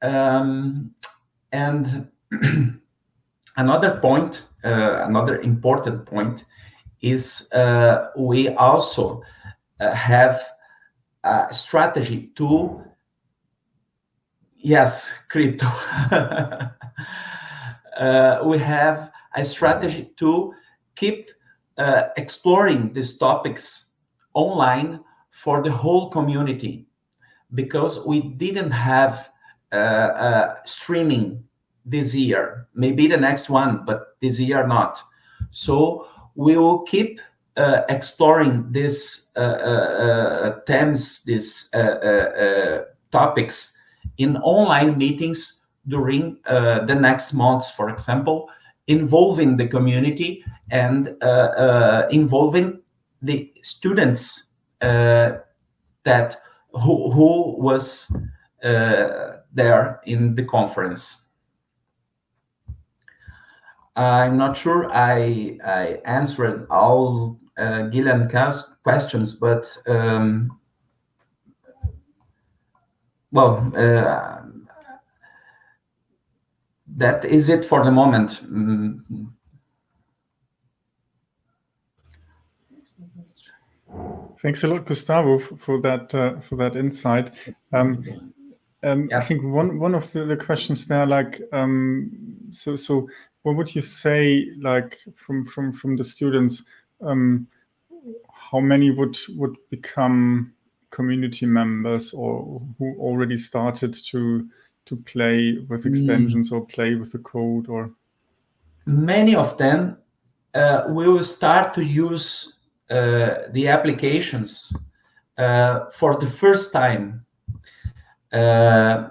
Um, and another point, uh, another important point, is we also have uh, strategy to yes crypto. Uh, we have a strategy to keep uh, exploring these topics online for the whole community because we didn't have uh, uh, streaming this year. Maybe the next one but this year not. So we will keep uh, exploring these uh, uh, themes, these topics in online meetings during uh, the next months, for example, involving the community and uh, uh, involving the students uh, that who, who was uh, there in the conference. I'm not sure I, I answered all uh, Gillian questions, but um, well, uh, that is it for the moment. Mm. Thanks a lot, Gustavo, for that uh, for that insight. Um, um, yes. I think one one of the, the questions there, like, um, so so, what would you say, like, from from from the students, um, how many would would become community members or who already started to to play with hmm. extensions mm. or play with the code or many of them uh, will start to use uh, the applications uh, for the first time uh,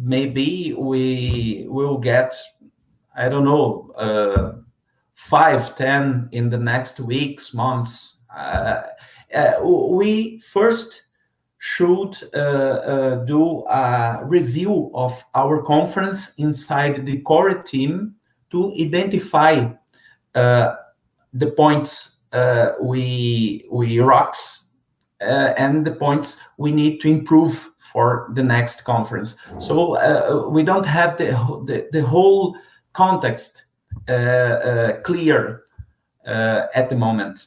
maybe we will get i don't know uh, five ten in the next weeks months uh, we first should uh, uh, do a review of our conference inside the core team to identify uh, the points uh, we we rocks uh, and the points we need to improve for the next conference. So uh, we don't have the the, the whole context clear at the moment.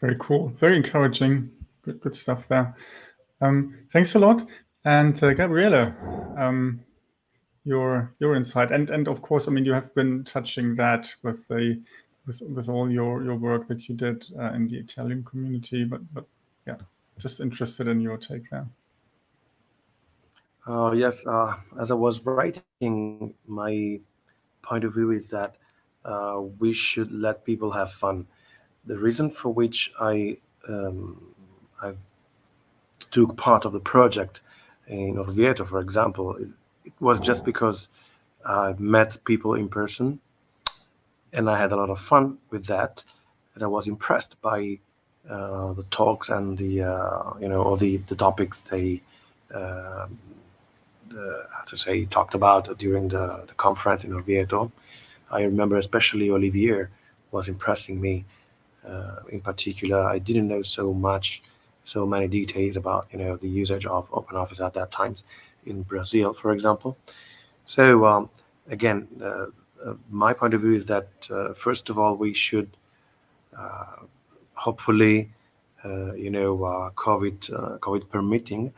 Very cool. Very encouraging. Good, good stuff there. Um, thanks a lot. And uh, Gabriele, um, your your insight, and and of course, I mean, you have been touching that with the with with all your your work that you did uh, in the Italian community. But but yeah, just interested in your take there. Uh, yes, uh, as I was writing, my point of view is that uh, we should let people have fun. The reason for which I um, I took part of the project in Orvieto, for example, is it was just because I met people in person, and I had a lot of fun with that, and I was impressed by uh, the talks and the uh, you know all the the topics they the, how to say talked about during the, the conference in Orvieto. I remember especially Olivier was impressing me uh, in particular, I didn't know so much, so many details about you know the usage of OpenOffice at that times in Brazil, for example. So um, again, uh, uh, my point of view is that uh, first of all we should uh, hopefully, uh, you know, COVID COVID permitting,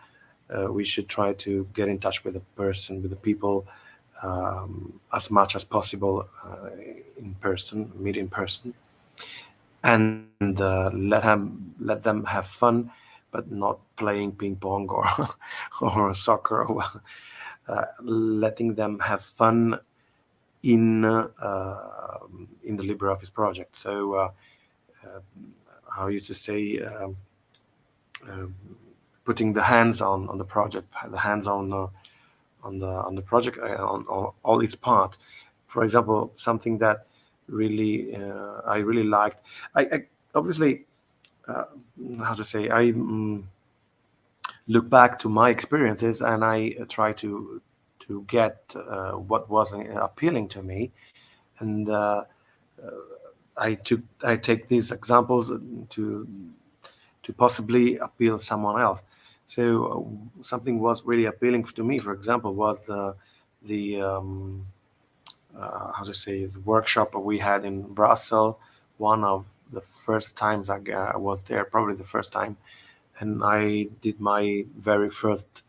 we should try to get in touch with the person, with the people. Um, as much as possible in person, meet in person, and uh, let him let them have fun, but not playing ping pong or or soccer. Uh, letting them have fun in uh, in the LibreOffice project. So, uh, uh, how you to say, um, um, putting the hands on on the project, the hands on on the on the project on, on all its part. For example, something that really uh, I really liked. I, I obviously uh, how to say I um, look back to my experiences and I try to to get uh, what was appealing to me, and uh, uh, I took I take these examples to to possibly appeal someone else. So uh, something was really appealing to me. For example, was the um, uh, how to say the workshop we had in Brussels. One of the first times I was there, probably the first time, and I did my very first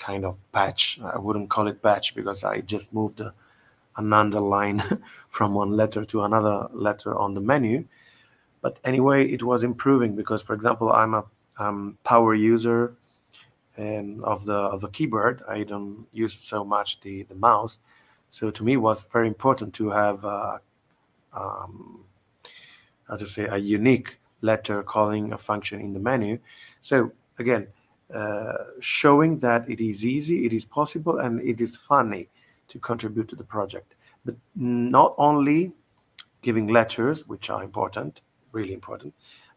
kind of patch. I wouldn't call it patch because I just moved a, an underline from one letter to another letter on the menu. But anyway, it was improving because, for example, I'm a um, power user and of the of the keyboard. I don't use so much the the mouse, so to me, it was very important to have, uh, um, how to say, a unique letter calling a function in the menu. So again, showing that it is easy, it is possible, and it is funny to contribute to the project. But not only giving lectures, which are important, really important,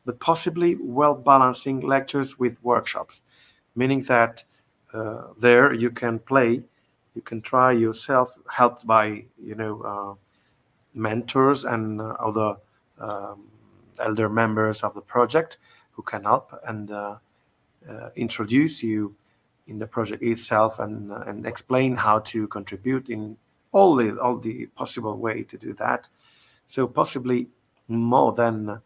but possibly well balancing lectures with workshops, meaning that uh, there you can play, you can try yourself, helped by you know uh, mentors and uh, other um, elder members of the project who can help and uh, uh, introduce you in the project itself and uh, and explain how to contribute in all the all the possible way to do that. So possibly more than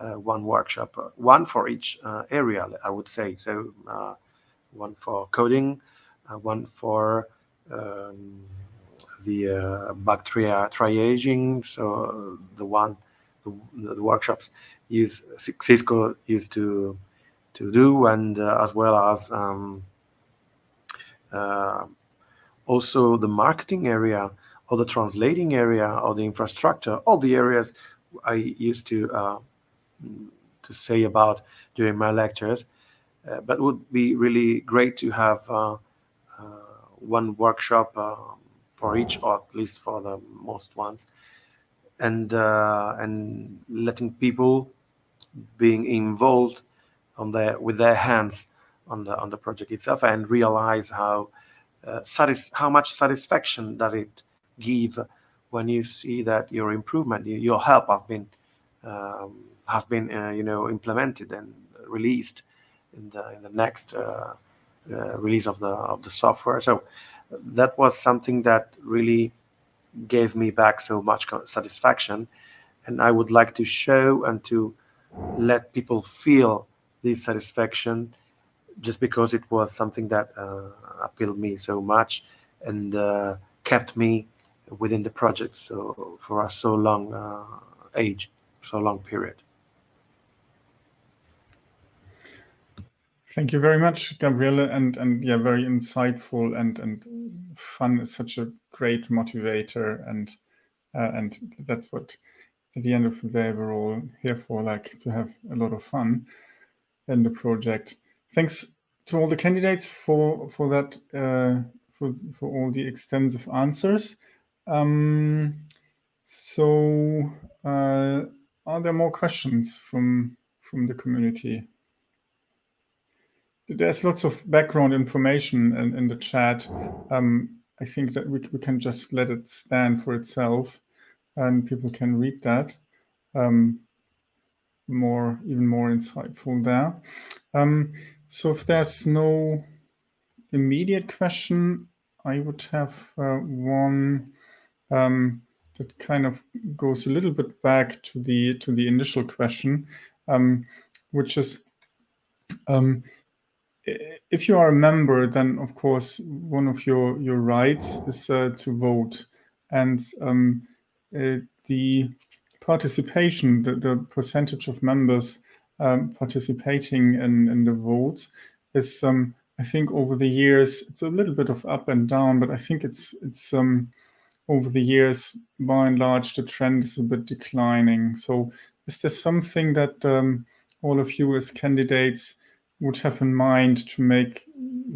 one workshop, one for each area, I would say. So one for coding, one for um, the uh, bacteria triaging. So the one, the, the, workshops use Cisco used to to do, and uh, as well as um, uh, also the marketing area or the translating area or the infrastructure, all the areas I used to uh, to say about during my lectures. Uh, but would be really great to have uh, uh one workshop for each, or at least for the most ones, and and letting people being involved on their with their hands on the on the project itself and realize how uh, satis- how much satisfaction does it give when you see that your improvement, your help have been um, has been uh, you know implemented and released in the in the next uh, uh, release of the of the software. So that was something that really gave me back so much satisfaction, and I would like to show and to let people feel this satisfaction just because it was something that uh, appealed me so much and uh, kept me within the project so for a so long uh, age, so long period. Thank you very much, Gabriele, and and yeah, very insightful and and fun is such a great motivator, and uh, and that's what at the end of the day we're all here for, like to have a lot of fun in the project. Thanks to all the candidates for for that uh, for for all the extensive answers. Um, so, uh, are there more questions from from the community? There's lots of background information in, in the chat. Um, I think that we, we can just let it stand for itself and people can read that. Um, more, even more insightful there. Um, so if there's no immediate question, I would have uh, one um, that kind of goes a little bit back to the to the initial question, um, which is um, if you are a member, then of course one of your your rights is uh, to vote, and um, uh, the participation, the, the percentage of members um, participating in in the votes is, um, I think, over the years it's a little bit of up and down, but I think it's it's um, over the years by and large the trend is a bit declining. So, is there something that um, all of you as candidates would have in mind to make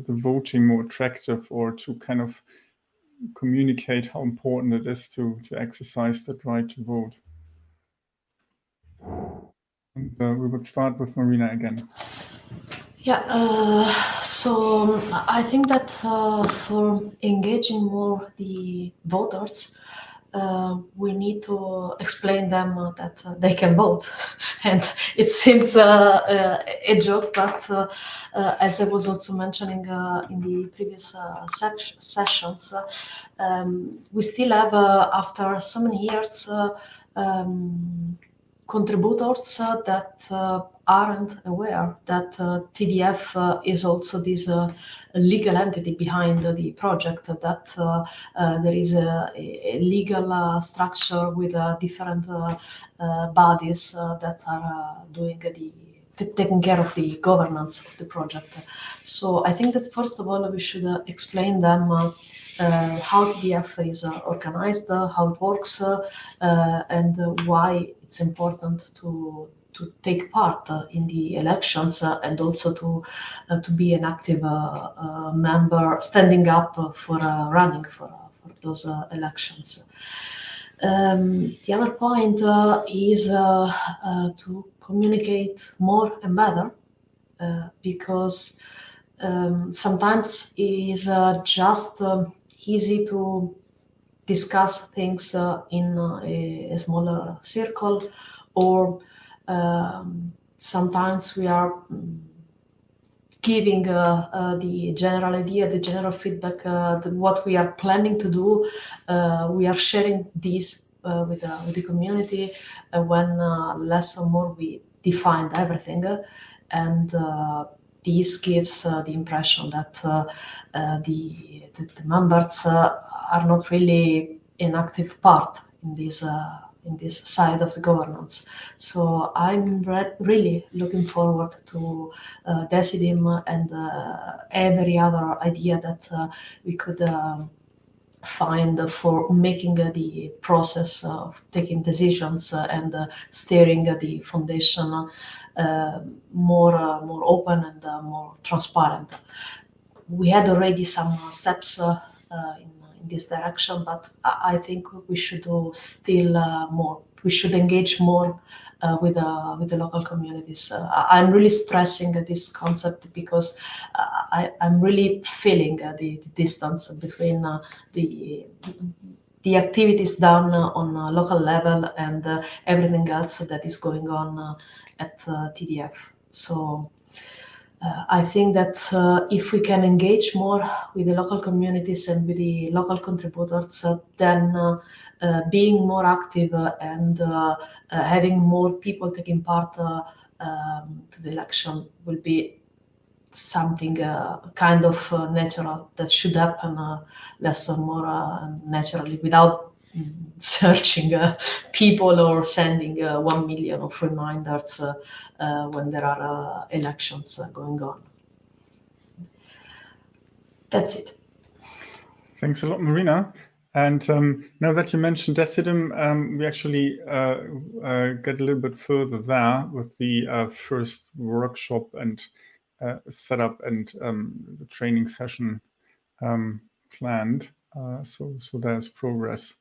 the voting more attractive or to kind of communicate how important it is to, to exercise that right to vote. And uh, we would start with Marina again. Yeah, uh, so um, I think that uh, for engaging more the voters, uh, we need to explain them uh, that uh, they can vote. and it seems uh, uh, a joke, but uh, as I was also mentioning in the previous sessions, um, we still have, after so many years, um, contributors that aren't aware that uh, TDF uh, is also this uh, legal entity behind the project, that uh, uh, there is a, a legal uh, structure with different bodies that are doing the taking care of the governance of the project. So I think that first of all we should explain them uh, Uh, how TDF is uh, organized, uh, how it works, uh, uh, and why it's important to to take part uh, in the elections uh, and also to uh, to be an active member, standing up for running for, for those elections. Um, the other point is to communicate more and better because um, sometimes it is just um, easy to discuss things uh, in a, a, smaller circle or um, sometimes we are mm, giving uh, uh, the general idea, the general feedback, uh, the, what we are planning to do. Uh, we are sharing this uh, with, with the community when less or more we defined everything. and this gives uh, the impression that uh, uh, the, the, the, members are not really an active part in this in this side of the governance. So I'm re really looking forward to uh, Decidim and uh, every other idea that uh, we could uh, find for making the process of taking decisions and steering the foundation more more open and more transparent. We had already some steps in in this direction, but I think we should do still uh, more. We should engage more uh, with uh, with the local communities. Uh, I'm really stressing this concept because uh, I, am really feeling uh, the, the, distance between the the activities done on a local level and everything else that is going on at TDF. So uh, I think that uh, if we can engage more with the local communities and with the local contributors, uh, then uh, uh, being more active and uh, having more people taking part um, to the election will be something kind of natural that should happen less or more naturally without searching uh, people or sending uh, 1 million of reminders uh, when there are elections going on. That's it. Thanks a lot, Marina. And um, now that you mentioned Decidim, um, we actually uh, uh, get a little bit further there with the uh, first workshop and setup and um, the training session um, planned. so, so there's progress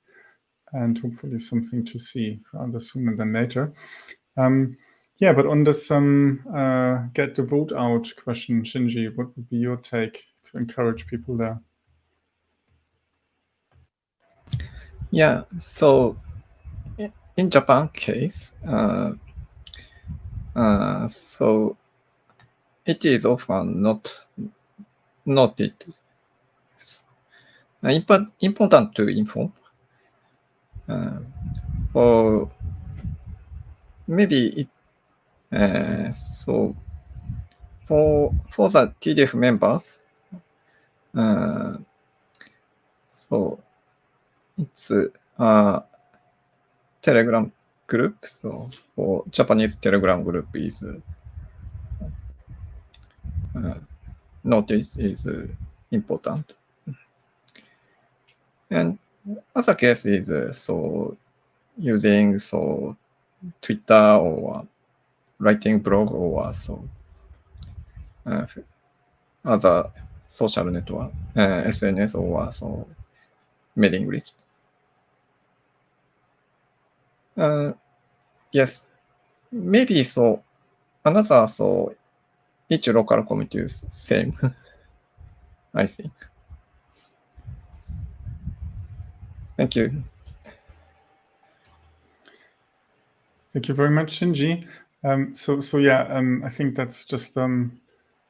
and hopefully something to see rather sooner than later. Um, yeah, but on this um, uh, get the vote out question, Shinji, what would be your take to encourage people there? Yeah, so in Japan case, uh, uh, so it is often not noted. Important to inform or maybe it, uh, so for for the TDF members, uh, so it's a Telegram group. So for Japanese Telegram group is uh, notice is important. And other case is uh, so using so Twitter or writing blog or so uh, other social network, uh, SNS or so mailing list. Uh, yes, maybe so another so each local committee is same, I think. Thank you. Thank you very much, Shinji. Um, so, so yeah, um, I think that's just um,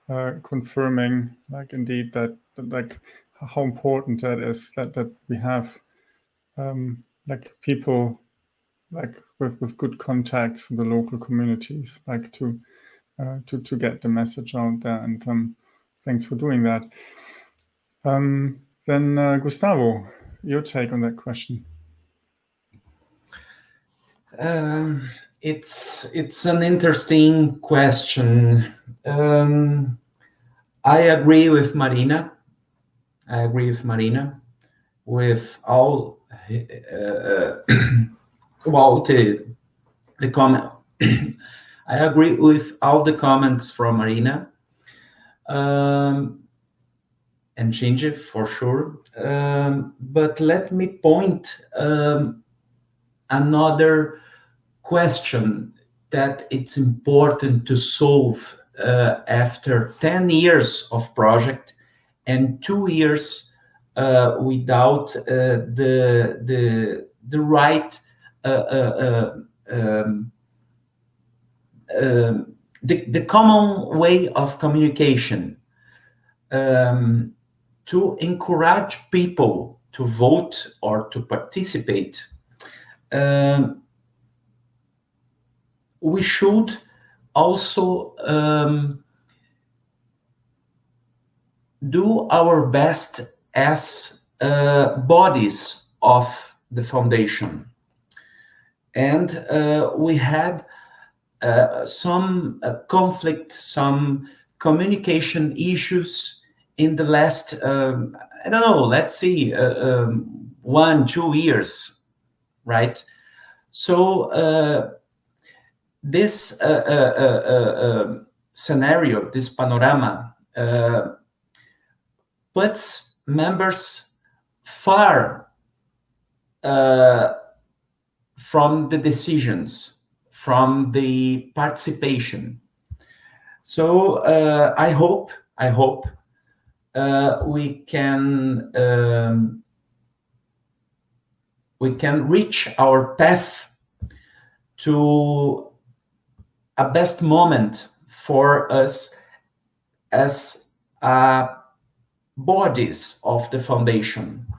uh, confirming, like, indeed, that, like, how important that is, that that we have, um, like, people, like, with with good contacts in the local communities, like, to uh, to to get the message out there. And um, thanks for doing that. Um, then uh, Gustavo, your take on that question? Um, it's it's an interesting question. Um, I agree with Marina. I agree with Marina with all uh, well the the comment. I agree with all the comments from Marina um, and Shinji for sure. Um, but let me point um, another question that it's important to solve uh, after 10 years of project and two years uh, without uh, the, the, the right uh, uh, uh, um, the, the common way of communication um, to encourage people to vote or to participate um, we should also um, do our best as uh, bodies of the foundation. And uh, we had uh, some uh, conflict, some communication issues in the last, um, I don't know, let's see, uh, um, one, two years, right? So uh, this um, scenario, this panorama, puts members far uh, from the decisions, from the participation. So uh, I hope, I hope uh, we can um, we can reach our path to a best moment for us as a bodies of the foundation.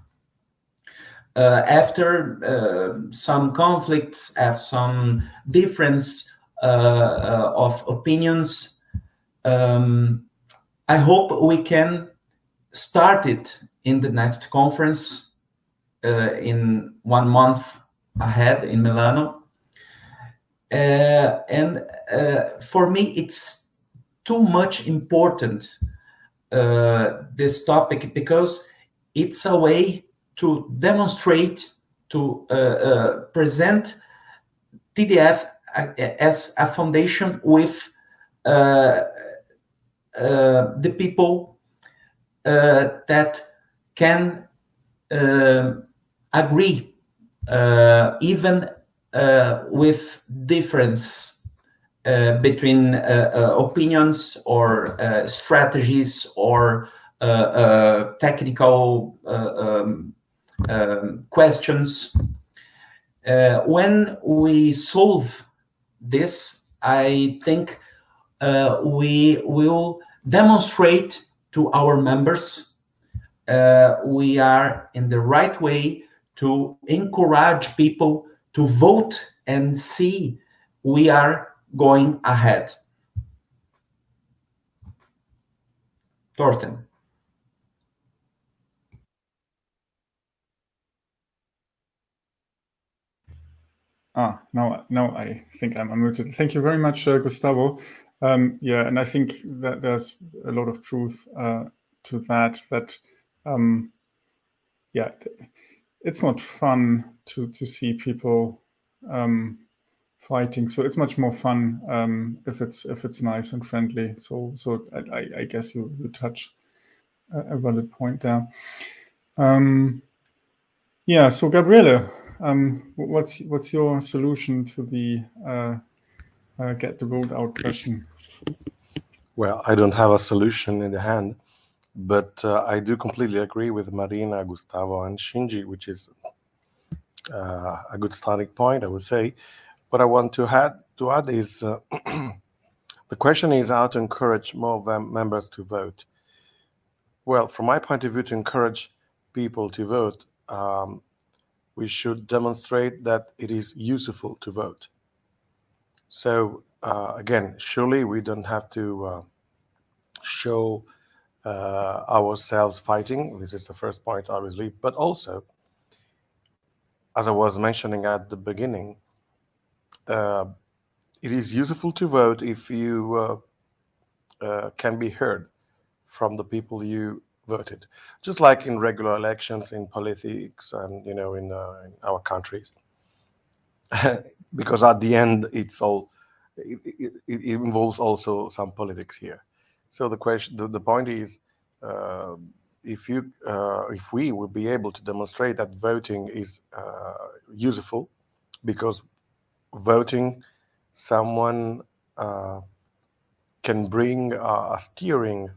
Uh, after uh, some conflicts, after some difference uh, uh, of opinions, um, I hope we can start it in the next conference in one month ahead in Milano. And for me, it's too much important uh, this topic because it's a way to demonstrate, to uh, uh, present TDF as a foundation with uh, uh, the people that can agree even with difference uh, between uh, uh, opinions or strategies or technical um, um, questions. when we solve this, I think we will demonstrate to our members uh, we are in the right way to encourage people to vote and see we are going ahead. Thorsten. Ah, now, now I think I'm unmuted. Thank you very much, uh, Gustavo. Um, yeah, and I think that there's a lot of truth uh, to that. That, um, yeah, it's not fun to to see people um, fighting. So it's much more fun um, if it's if it's nice and friendly. So so I, I guess you you touch a, valid point there. Um, yeah. So Gabriele, um, what's what's your solution to the uh, uh, get the vote out question? Well, I don't have a solution in the hand, but uh, I do completely agree with Marina, Gustavo, and Shinji, which is uh, a good starting point, I would say what I want to add to add is uh, the question is how to encourage more members to vote. Well, from my point of view, to encourage people to vote, um, we should demonstrate that it is useful to vote. So uh, again, surely we don't have to uh, show uh, ourselves fighting. This is the first point, obviously, but also, as I was mentioning at the beginning, uh, it is useful to vote if you uh, uh, can be heard from the people you voted, just like in regular elections in politics and you know in, uh, in our countries. because at the end, it's all it, it, it, involves also some politics here. So the question, the, the point is, uh, if you, uh, if we will be able to demonstrate that voting is uh, useful, because voting, someone uh, can bring a steering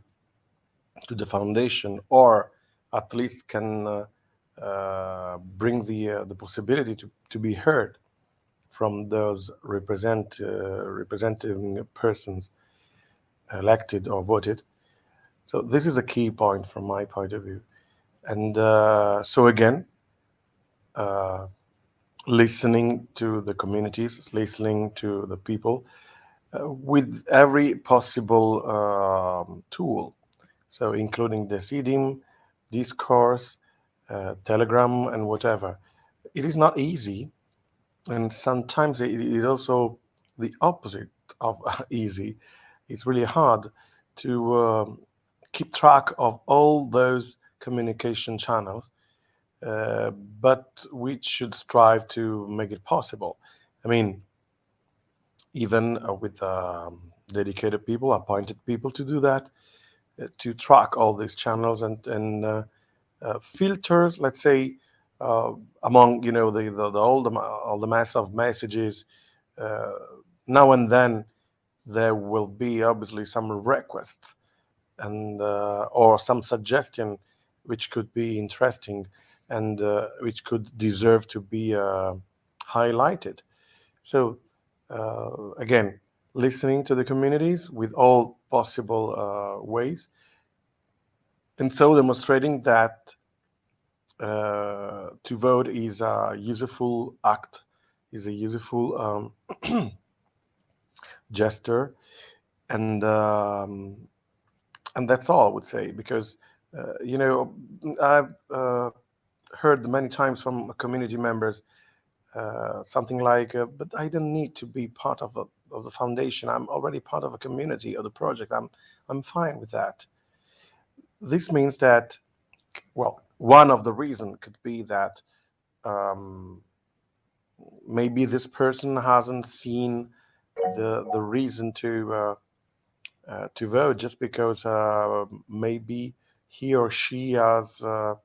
to the foundation, or at least can uh, uh, bring the uh, the possibility to, to be heard from those represent uh, representing persons elected or voted. So this is a key point from my point of view. And uh, so again, uh, listening to the communities, listening to the people with every possible um, tool. So including the Decidim, discourse, uh, Telegram, and whatever. It is not easy, and sometimes it is also the opposite of easy. It's really hard to um, keep track of all those communication channels, uh, but we should strive to make it possible. I mean, even uh, with um, dedicated people, appointed people to do that, to track all these channels and and uh, uh, filters, let's say, uh, among you know the, the, the all the all the mass of messages. Uh, now and then, there will be obviously some requests and or some suggestion which could be interesting and which could deserve to be highlighted. So uh, again, listening to the communities with all possible uh, ways. And so demonstrating that uh, to vote is a useful act, is a useful um, gesture, and um, and that's all I would say because uh, you know I've uh, heard many times from community members uh, something like, uh, "But I don't need to be part of a, of the foundation. I'm already part of a community or the project. I'm I'm fine with that." this means that, well, one of the reasons could be that um, maybe this person hasn't seen the the reason to uh, uh, to vote just because uh, maybe he or she has uh,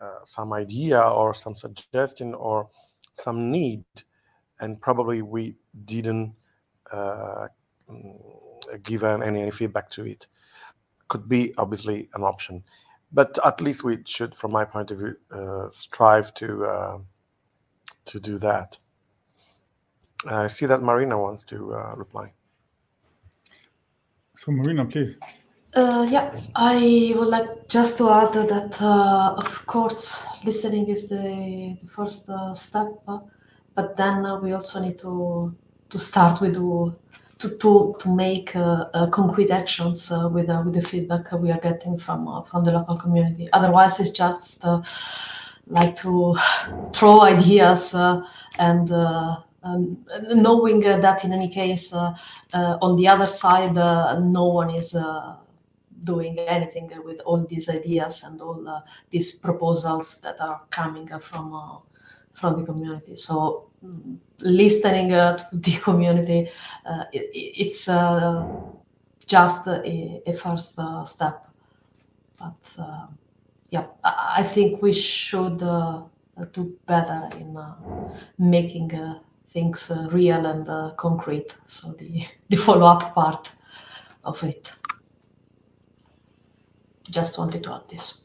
uh, some idea or some suggestion or some need, and probably we didn't uh, give any, any feedback to it could be obviously an option. But at least we should, from my point of view, uh, strive to uh, to do that. I see that Marina wants to uh, reply. So Marina, please. Uh, yeah, I would like just to add that, uh, of course, listening is the, the first uh, step, but then we also need to to start with to to, to make uh, uh, concrete actions uh, with with the feedback we are getting from from the local community. Otherwise, it's just like to throw ideas and. Um, knowing uh, that in any case uh, uh, on the other side no one is doing anything with all these ideas and all these proposals that are coming from from the community so listening uh, to the community, uh, it, it's uh, just a, a first uh, step. But uh, yeah, I, think we should uh, do better in making things real and concrete. So the, the follow-up part of it. Just wanted to add this.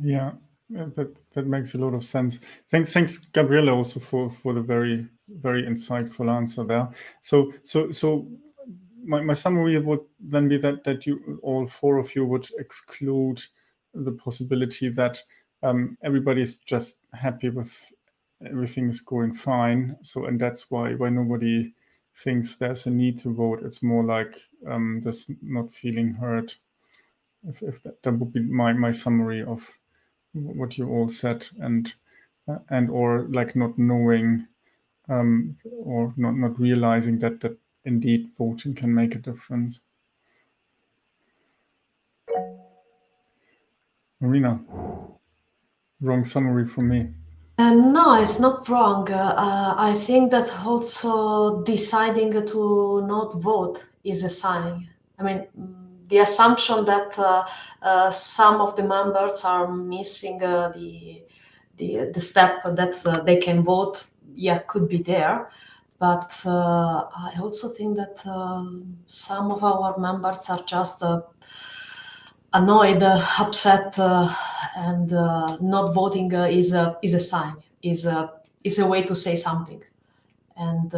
Yeah, that that makes a lot of sense. Thanks, thanks, Gabriele, also for for the very very insightful answer there. So so so my, my summary would then be that that you all four of you would exclude the possibility that um, everybody's just happy with everything is going fine. So and that's why why nobody thinks there's a need to vote. It's more like um, this not feeling hurt. If, if that, that would be my my summary of what you all said and uh, and or like not knowing um, or not not realizing that that indeed voting can make a difference. Marina, wrong summary for me. Uh, no, it's not wrong. Uh, I think that also deciding to not vote is a sign. I mean, the assumption that uh, uh some of the members are missing uh, the, the, the step that uh, they can vote, yeah, could be there. But I also think that some of our members are just annoyed, upset, uh, and uh, not voting uh, is a is a sign, is a is a way to say something, and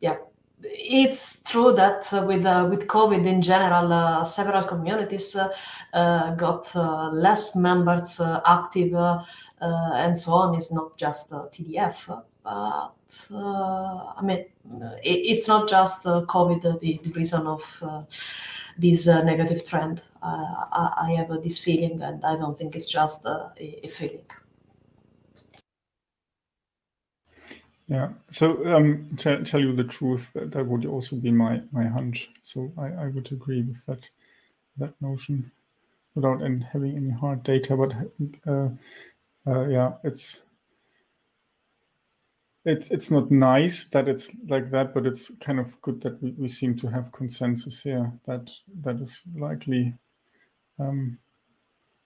yeah, it's true that uh, with uh, with COVID in general, uh, several communities uh, uh, got uh, less members active and so on. It's not just TDF, but I mean, it, it's not just COVID the, the reason of this negative trend. I, I, have this feeling, and I don't think it's just a, a feeling. Yeah. So um, to tell you the truth, that, that would also be my my hunch. So I, I would agree with that that notion, without any, having any hard data. But uh, uh, yeah, it's it's it's not nice that it's like that, but it's kind of good that we, we seem to have consensus here that that is likely um,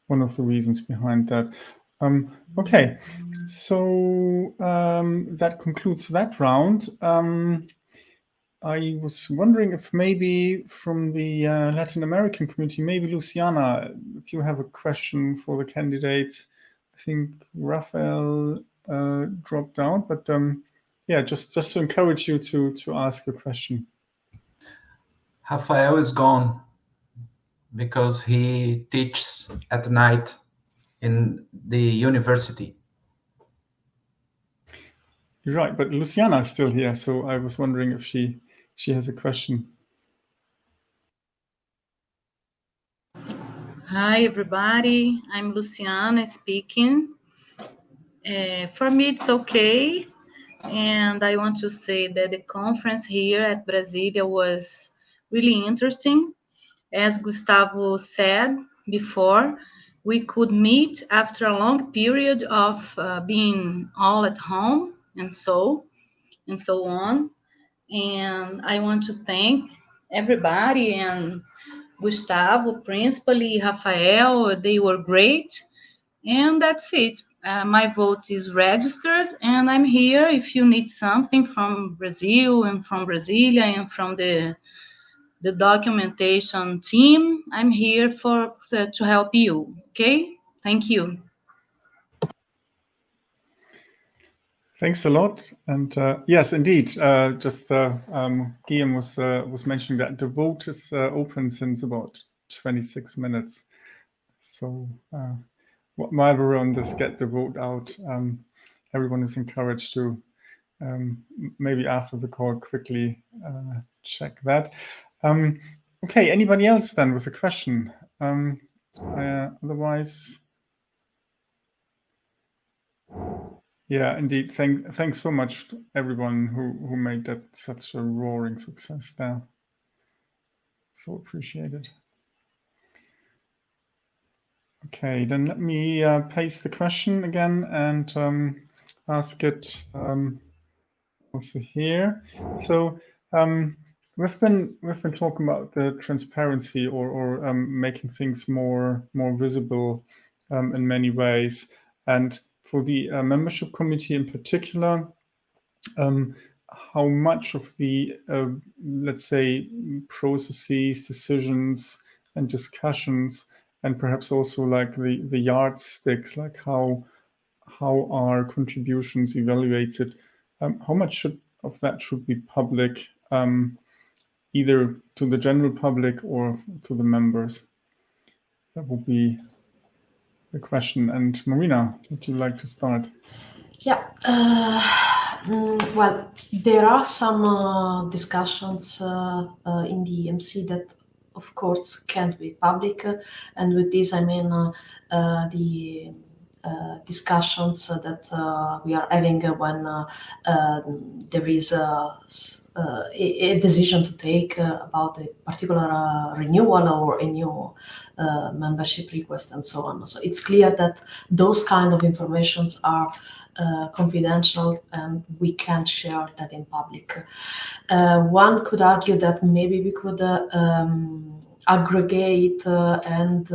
one of the reasons behind that. Um, okay, so um, that concludes that round. Um, I was wondering if maybe from the uh, Latin American community, maybe Luciana, if you have a question for the candidates. I think Rafael uh, dropped out, but um, yeah, just just to encourage you to to ask a question. Rafael is gone because he teaches at night in the university. You're right, but Luciana is still here, so I was wondering if she she has a question. Hi, everybody. I'm Luciana speaking. Uh, for me, it's okay. And I want to say that the conference here at Brasilia was really interesting. As Gustavo said before, we could meet after a long period of uh, being all at home and so and so on and i want to thank everybody and gustavo principally rafael they were great and that's it uh, my vote is registered and i'm here if you need something from brazil and from brasilia and from the the documentation team. I'm here for uh, to help you. Okay, thank you. Thanks a lot. And uh, yes, indeed, uh, just uh, um, Guillaume was uh, was mentioning that the vote is uh, open since about 26 minutes. So uh, while we're on this, get the vote out. Um, everyone is encouraged to um, maybe after the call quickly check that. Um, okay, anybody else then with a question? Uh, otherwise, yeah, indeed. Thank, thanks so much to everyone who, who made that such a roaring success there. So appreciated. Okay, then let me uh, paste the question again and um, ask it um, also here. So um, We've been we've been talking about the transparency or or um, making things more more visible um, in many ways, and for the uh, membership committee in particular, um, how much of the uh, let's say processes, decisions, and discussions, and perhaps also like the the yardsticks, like how how are contributions evaluated, um, how much should, of that should be public um, either to the general public or to the members? That would be the question. And Marina, would you like to start? Yeah. Uh, mm, well, there are some uh, discussions uh, uh in the EMC that, of course, can't be public. And with this, I mean uh, uh, the discussions that we are having when there is uh, a, a, decision to take uh, about a particular uh, renewal or a new uh, membership request and so on. So it's clear that those kind of informations are uh, confidential and we can't share that in public. Uh, one could argue that maybe we could um, aggregate and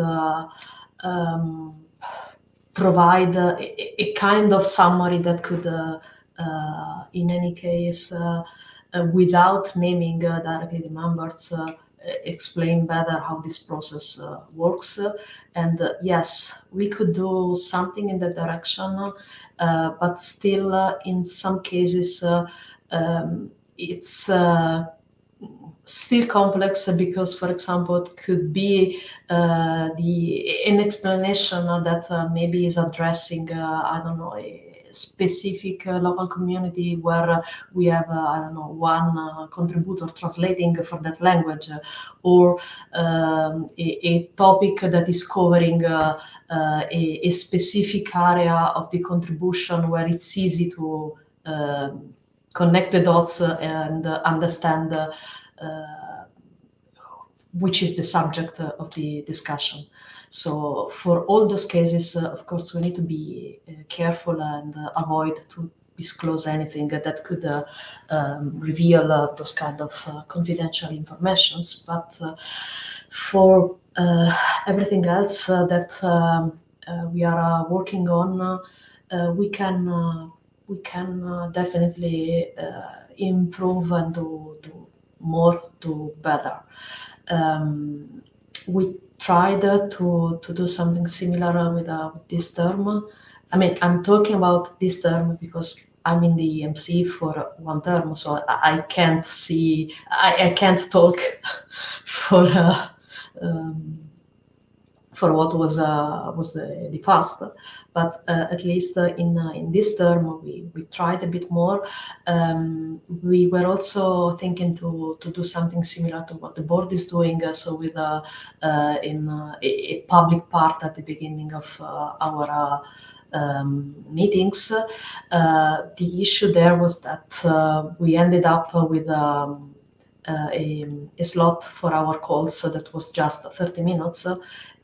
um, provide a, a, kind of summary that could, in any case, without naming uh, directly the members uh, explain better how this process uh, works. And uh, yes, we could do something in that direction, uh, but still, in some cases, um, it's still complex because, for example, it could be the an explanation that maybe is addressing, I don't know, a, specific uh, local community where uh, we have, uh, I don't know, one contributor translating for that language, or um, a, a, topic that is covering a, a, specific area of the contribution where it's easy to um, connect the dots and understand which is the subject of the discussion. So for all those cases, uh, of course, we need to be uh, careful and uh, avoid to disclose anything that could uh, um, reveal uh, those kind of uh, confidential informations. But for everything else that um, we are working on, we can we can definitely improve and do, do more, do better. Um, we tried to, to do something similar with, uh, this term. I mean, I'm talking about this term because I'm in the EMC for one term, so I, I can't see, I, I can't talk for uh, um, for what was uh, was the, the past. But uh, at least uh, in in this term, we, we tried a bit more. Um, we were also thinking to to do something similar to what the board is doing. so with in a, a, public part at the beginning of our. Um, meetings. Uh, the issue there was that uh, we ended up with um, uh, a, a, slot for our calls so that was just 30 minutes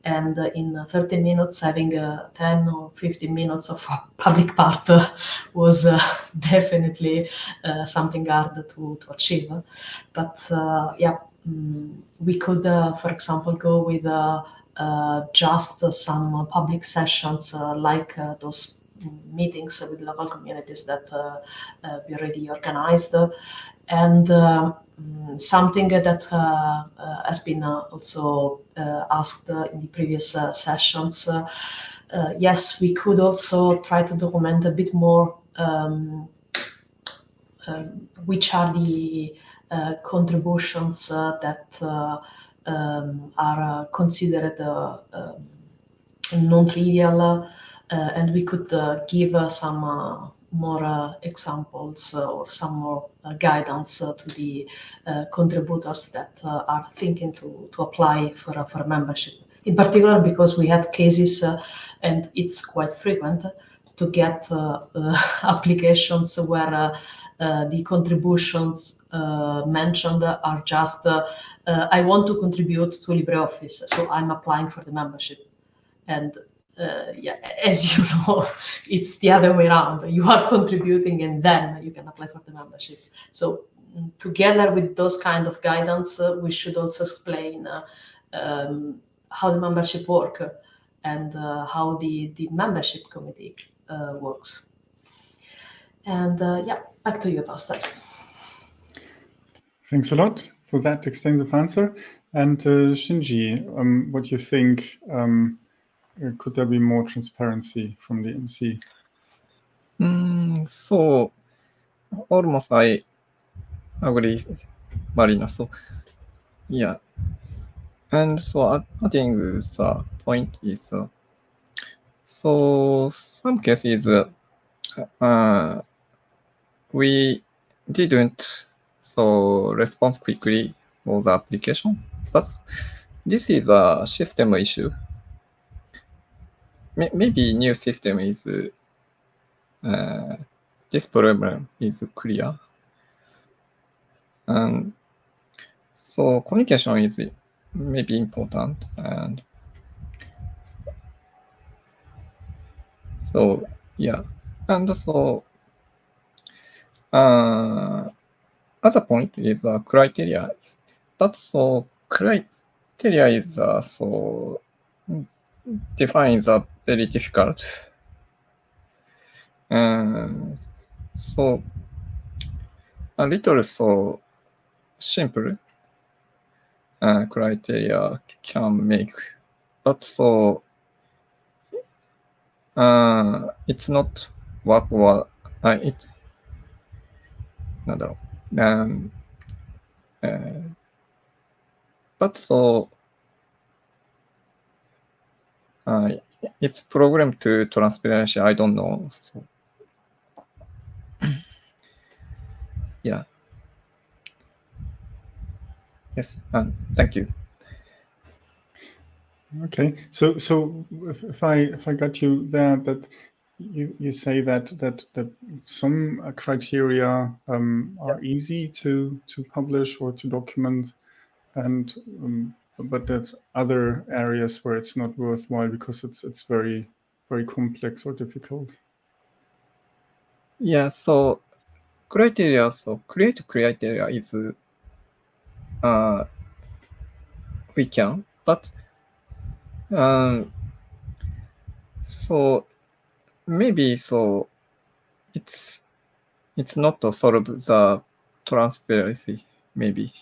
and in 30 minutes having uh, 10 or 15 minutes of public part was uh, definitely uh, something hard to, to achieve but yeah mm, we could for example go with just some public sessions like those meetings with local communities that uh, uh, we already organized. And uh, Mm, something that uh, uh, has been uh, also asked in the previous sessions. yes, we could also try to document a bit more um, um, which are the contributions that um, are considered um, non-trivial, and we could give some more uh, examples uh, or some more uh, guidance to the contributors that are thinking to, to apply for, for membership. In particular, because we had cases, and it's quite frequent, to get applications where uh, the contributions uh, mentioned are just uh, I want to contribute to LibreOffice, so I'm applying for the membership. And uh, yeah, as you know, it's the other way around. You are contributing and then you can apply for the membership. So mm, together with those kind of guidance, uh, we should also explain uh, um, how the membership work and uh, how the, the membership committee uh, works. And uh, yeah, back to you, Thorsten. Thanks a lot for that extensive answer. And Shinji, um, what do you think um, could there be more transparency from the MC? Mm, so almost I agree, Marina. So yeah, and so adding the point is uh, so some cases uh, uh, we didn't so respond quickly for the application, but this is a system issue maybe new system is uh, this problem is clear. And so communication is maybe important and so yeah and so uh, other point is uh, criteria but so criteria is uh, so defines are very difficult and so a little so simple uh, criteria can make, but so uh, it's not work or uh, it なんだろう。Um, uh, but so uh, it's program to transparency. I don't know. So, yeah. Yes, um, thank you. Okay, so so if, if I if I got you there, that you you say that that that some criteria um, are easy to to publish or to document, and um, but there's other areas where it's not worthwhile because it's it's very very complex or difficult. Yeah, so criteria, so create criteria is uh, we can, but um, so maybe so it's it's not to solve the transparency maybe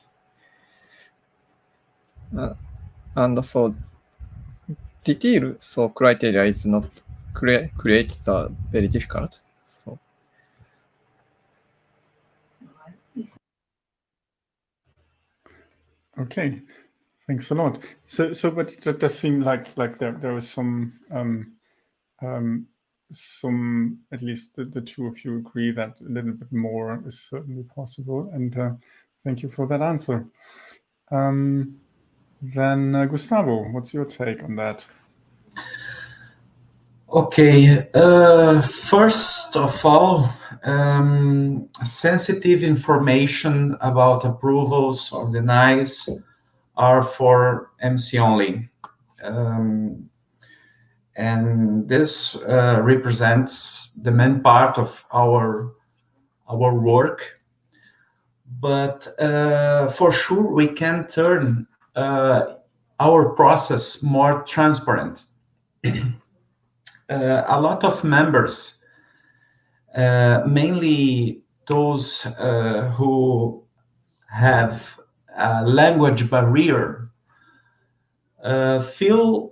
uh, and so detail so criteria is not create create the very difficult so Okay, thanks a lot. So, so, but that does seem like like there there was some um, um, some at least the, the two of you agree that a little bit more is certainly possible, and uh, thank you for that answer. Um, then uh, Gustavo, what's your take on that? Okay, uh, first of all, um, sensitive information about approvals or denies are for MC only. Um, and this uh, represents the main part of our our work. But uh, for sure, we can turn our process more transparent. Uh, a lot of members, uh, mainly those uh, who have a language barrier, feel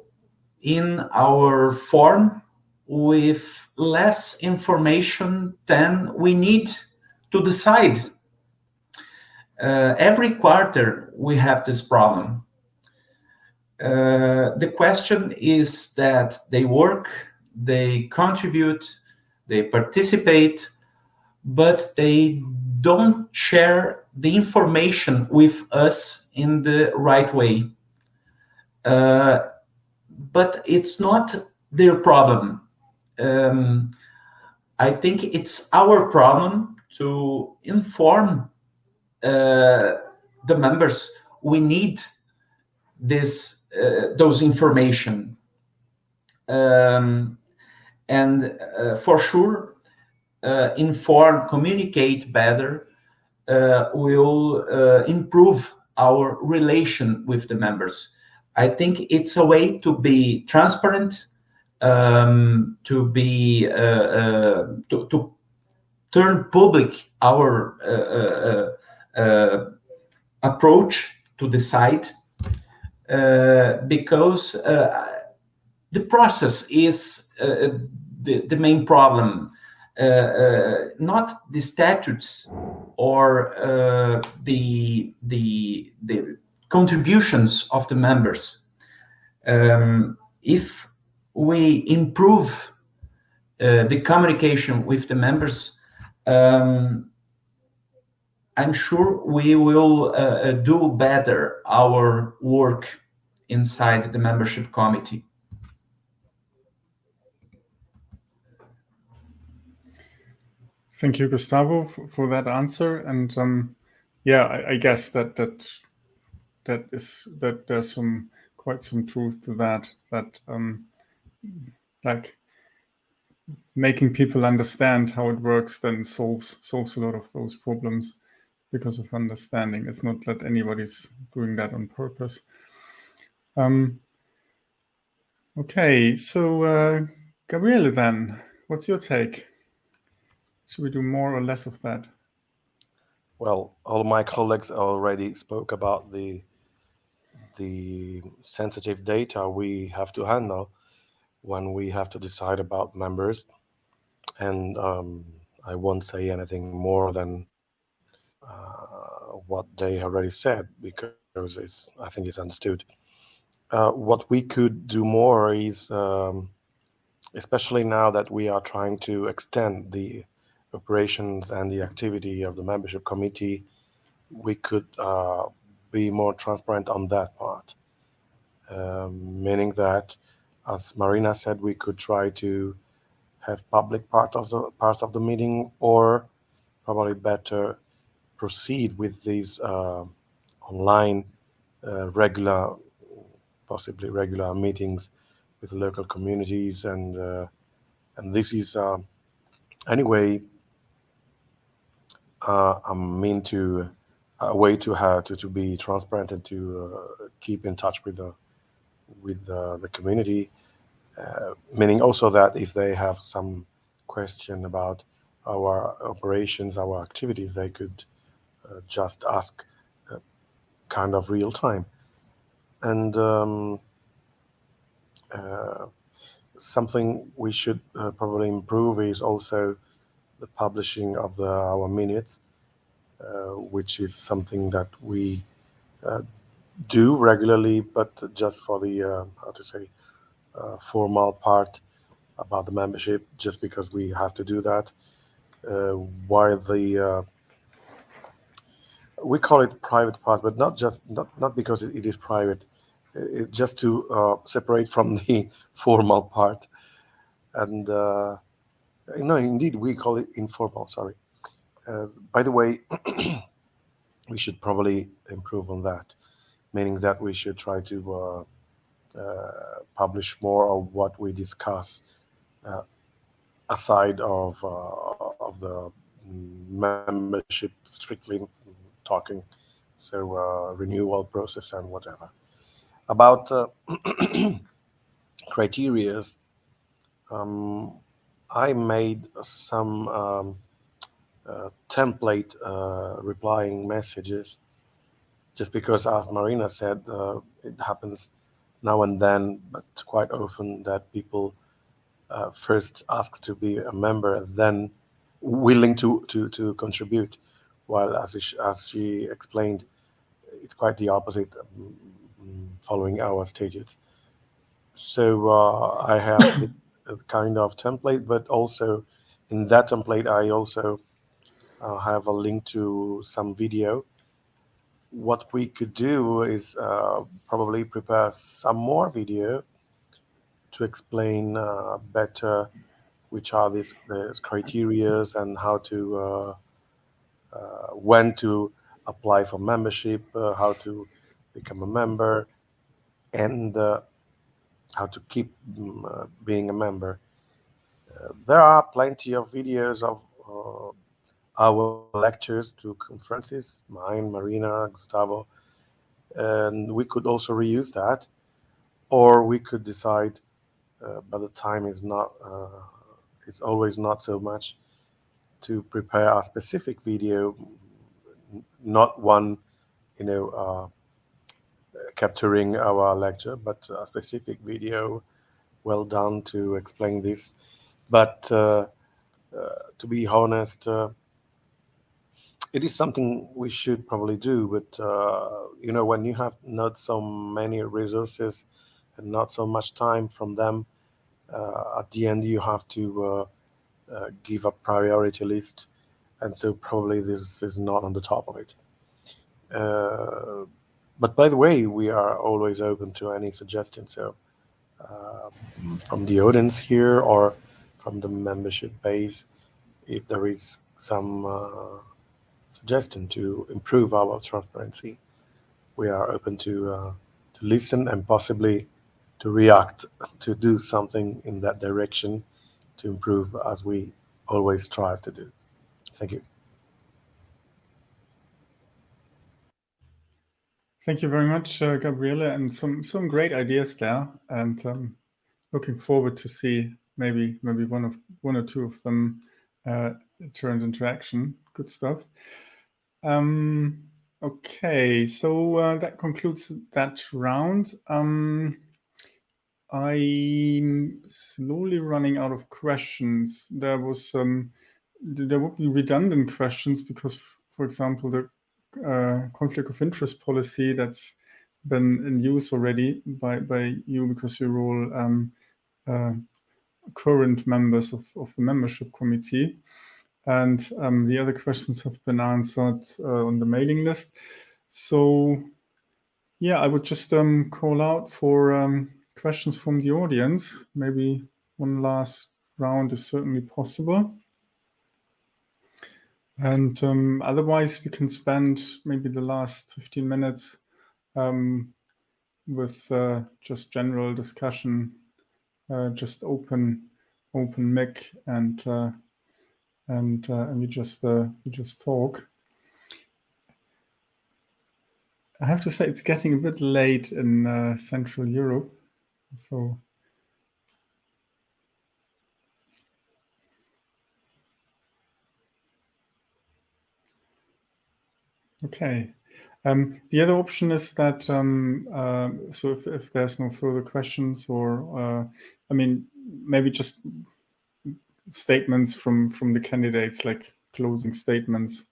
in our form with less information than we need to decide. Uh, every quarter, we have this problem. Uh, the question is that they work they contribute, they participate, but they don't share the information with us in the right way. Uh, but it's not their problem. Um, I think it's our problem to inform the members we need this uh, those information. Um, and uh, for sure, uh, inform, communicate better uh, will improve our relation with the members. I think it's a way to be transparent, um, to be to, to turn public our uh, uh, uh, approach to the site because the process is the, the main problem. Uh, uh, not the statutes or uh, the, the, the contributions of the members. Um, if we improve uh, the communication with the members, um, I'm sure we will uh, do better our work inside the membership committee. Thank you, Gustavo, for, for that answer. And um, yeah, I, I, guess that that that is that there's some quite some truth to that. That um, like making people understand how it works then solves solves a lot of those problems because of understanding. It's not that anybody's doing that on purpose. Um, okay, so uh, Gabriele, then, what's your take? Should we do more or less of that? Well, all my colleagues already spoke about the the sensitive data we have to handle when we have to decide about members. And um, I won't say anything more than what they already said because it's, I think it's understood. Uh, what we could do more is, um, especially now that we are trying to extend the operations and the activity of the membership committee, we could uh, be more transparent on that part. Um, meaning that, as Marina said, we could try to have public part of the parts of the meeting, or probably better proceed with these uh, online uh, regular, possibly regular meetings with local communities, and uh, and this is anyway I'm mean to a way to have to, to be transparent and to uh, keep in touch with the with the, community uh, meaning also that if they have some question about our operations our activities they could just ask uh, kind of real time and um, uh, something we should uh, probably improve is also the publishing of the our minutes uh, which is something that we uh, do regularly, but just for the, uh, how to say, formal part about the membership, just because we have to do that. while the we call it private part, but not just not not because it, it is private, it, just to uh, separate from the formal part. And uh, no, indeed, we call it informal. Sorry. Uh, by the way, we should probably improve on that, meaning that we should try to uh, uh, publish more of what we discuss uh, aside of of the membership strictly talking, so uh, renewal process and whatever. About criteria um, I made some. Um, uh, template uh, replying messages just because as marina said uh, it happens now and then but quite often that people uh, first ask to be a member then willing to to to contribute while as she, as she explained it's quite the opposite um, following our stages so uh, i have a kind of template but also in that template i also I'll have a link to some video. What we could do is uh, probably prepare some more video to explain uh, better which are these, these criterias and how to uh, uh, when to apply for membership, uh, how to become a member, and uh, how to keep mm, being a member. there are plenty of videos of our lectures to conferences, mine, Marina, Gustavo, and we could also reuse that, or we could decide, uh, but the time is not, uh, it's always not so much to prepare a specific video, not one, you know, uh, capturing our lecture, but a specific video well done to explain this. But uh, uh, to be honest, uh, it is something we should probably do but uh, you know when you have not so many resources and not so much time from them uh, at the end you have to uh, uh give a priority list and so probably this is not on the top of it. Uh, but by the way we are always open to any suggestions so uh, from the audience here or from the membership base if there is some suggestion to improve our transparency, we are open to uh, to listen and possibly to react to do something in that direction to improve as we always strive to do. Thank you. Thank you very much, uh, Gabriele, and some some great ideas there. And um, looking forward to see maybe maybe one of one or two of them uh, turned into action. Good stuff. Um, okay, so uh, that concludes that round. Um, I'm slowly running out of questions. There was um, there would be redundant questions because, for example, the uh, conflict of interest policy that's been in use already by by you because you're all um, uh, current members of, of the membership committee. And um, the other questions have been answered uh, on the mailing list. So yeah, I would just um, call out for um, questions from the audience. Maybe one last round is certainly possible. And um, otherwise, we can spend maybe the last 15 minutes um, with uh, just general discussion, uh, just open open mic and uh, and uh, and we just uh, we just talk. I have to say it's getting a bit late in uh, Central Europe, so Okay. Um, the other option is that, um, uh, so if, if, there's no further questions or, uh, I mean, maybe just statements from, from the candidates, like closing statements.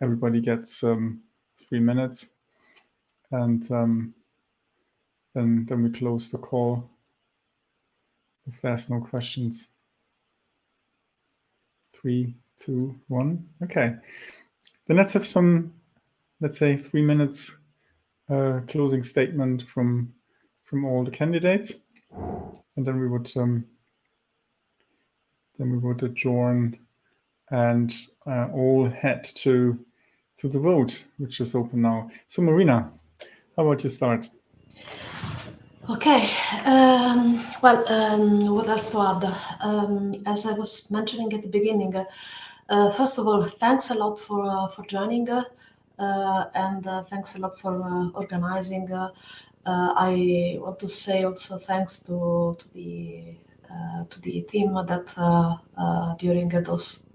Everybody gets um, three minutes and um, then, then we close the call if there's no questions. Three, two, one. Okay. Then let's have some let's say, three minutes uh, closing statement from from all the candidates, and then we would um, then we would adjourn and uh, all head to to the vote, which is open now. So, Marina, how about you start? Okay. Um, well, um, what else to add? Um, as I was mentioning at the beginning, uh, first of all, thanks a lot for uh, for joining. Uh, uh, and uh, thanks a lot for uh, organizing. I want to say also thanks to to the to the team that during those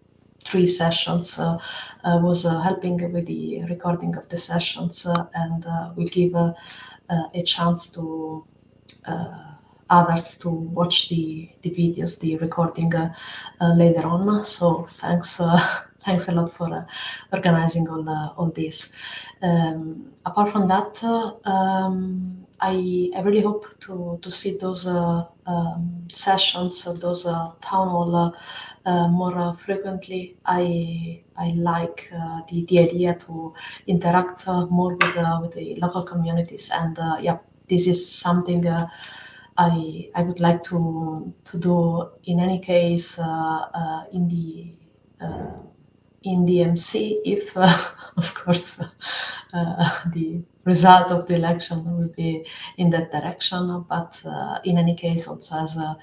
three sessions uh, uh, was uh, helping with the recording of the sessions and will give a chance to others to watch the, the videos, the recording later on. So thanks thanks a lot for uh, organizing all uh, all this. Um, apart from that, um, I I really hope to to see those uh, um, sessions, those town hall. Uh, more uh, frequently. I I like uh, the the idea to interact more with with the local communities, and yeah, this is something. I I would like to to do in any case in the in DMC if, uh, of course, uh, the result of the election will be in that direction. But uh, in any case, also as a,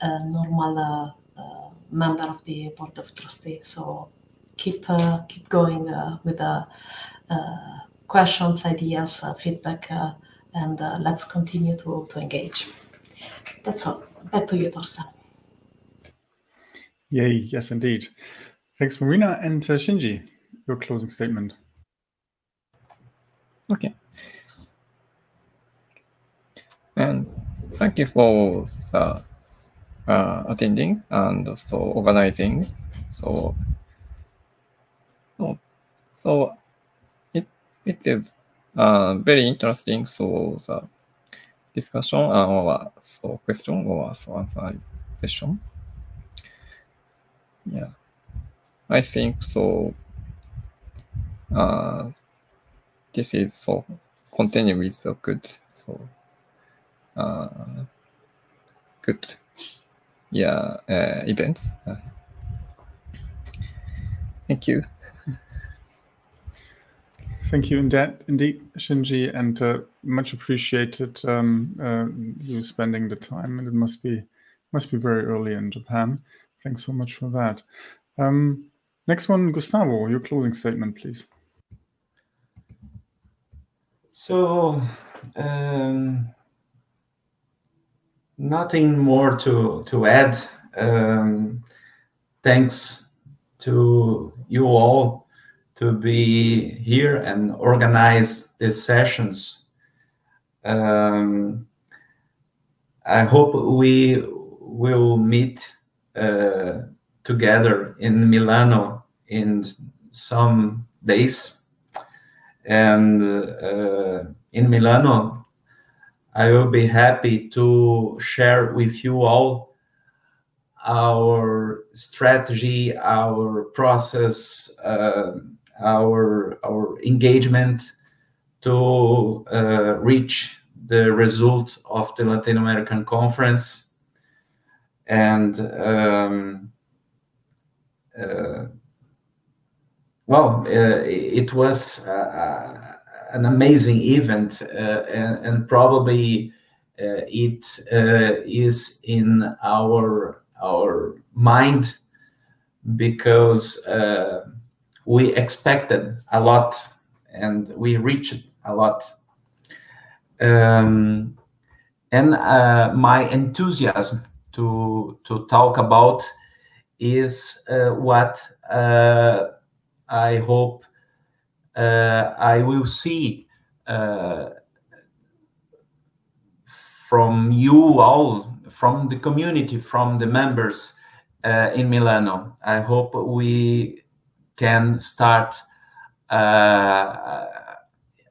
a normal uh, uh, member of the board of trustees. So keep uh, keep going with the questions, ideas, feedback, and let's continue to, to engage. That's all. Back to you, Thorsten. Yay, yes, indeed. Thanks, Marina. And uh, Shinji, your closing statement. Okay. And thank you for the, uh, attending and so organizing. So, so, so it, it is uh, very interesting. So the discussion or so question or so answer session. Yeah. I think so. Uh, this is so continue with the good so uh, good yeah uh, events. Uh, thank you. thank you indeed, indeed Shinji, and uh, much appreciated um, uh, you spending the time. And it must be must be very early in Japan. Thanks so much for that. Um, next one, Gustavo, your closing statement, please. So, um, nothing more to to add. Um, thanks to you all to be here and organize these sessions. Um, I hope we will meet uh, together in Milano in some days. And uh, in Milano, I will be happy to share with you all our strategy, our process, uh, our our engagement to uh, reach the result of the Latin American conference. And um, uh, well, uh, it was uh, an amazing event, uh, and, and, probably uh, it uh, is in our our mind because we expected a lot and we reached a lot. Um, and my enthusiasm to to talk about is uh, what uh, I hope uh, I will see from you all, from the community, from the members in Milano. I hope we can start uh,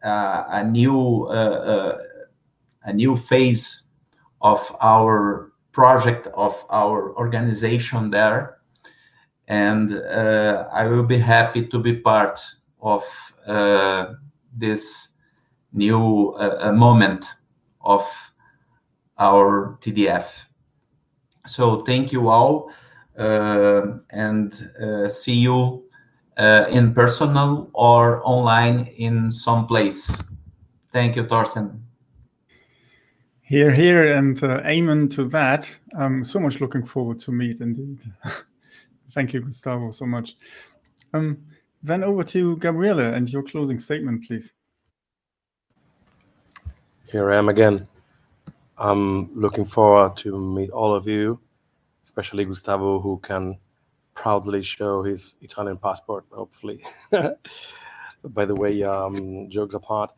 a new uh, a new phase of our project of our organization there. And uh, I will be happy to be part of uh, this new uh, moment of our TDF. So thank you all uh, and uh, see you uh, in personal or online in some place. Thank you, Thorsten. Here, here, and uh, amen to that. I'm so much looking forward to meet indeed. Thank you, Gustavo, so much. Um, then over to Gabriele and your closing statement, please. Here I am again. I'm looking forward to meet all of you, especially Gustavo, who can proudly show his Italian passport, hopefully. By the way, um, jokes apart,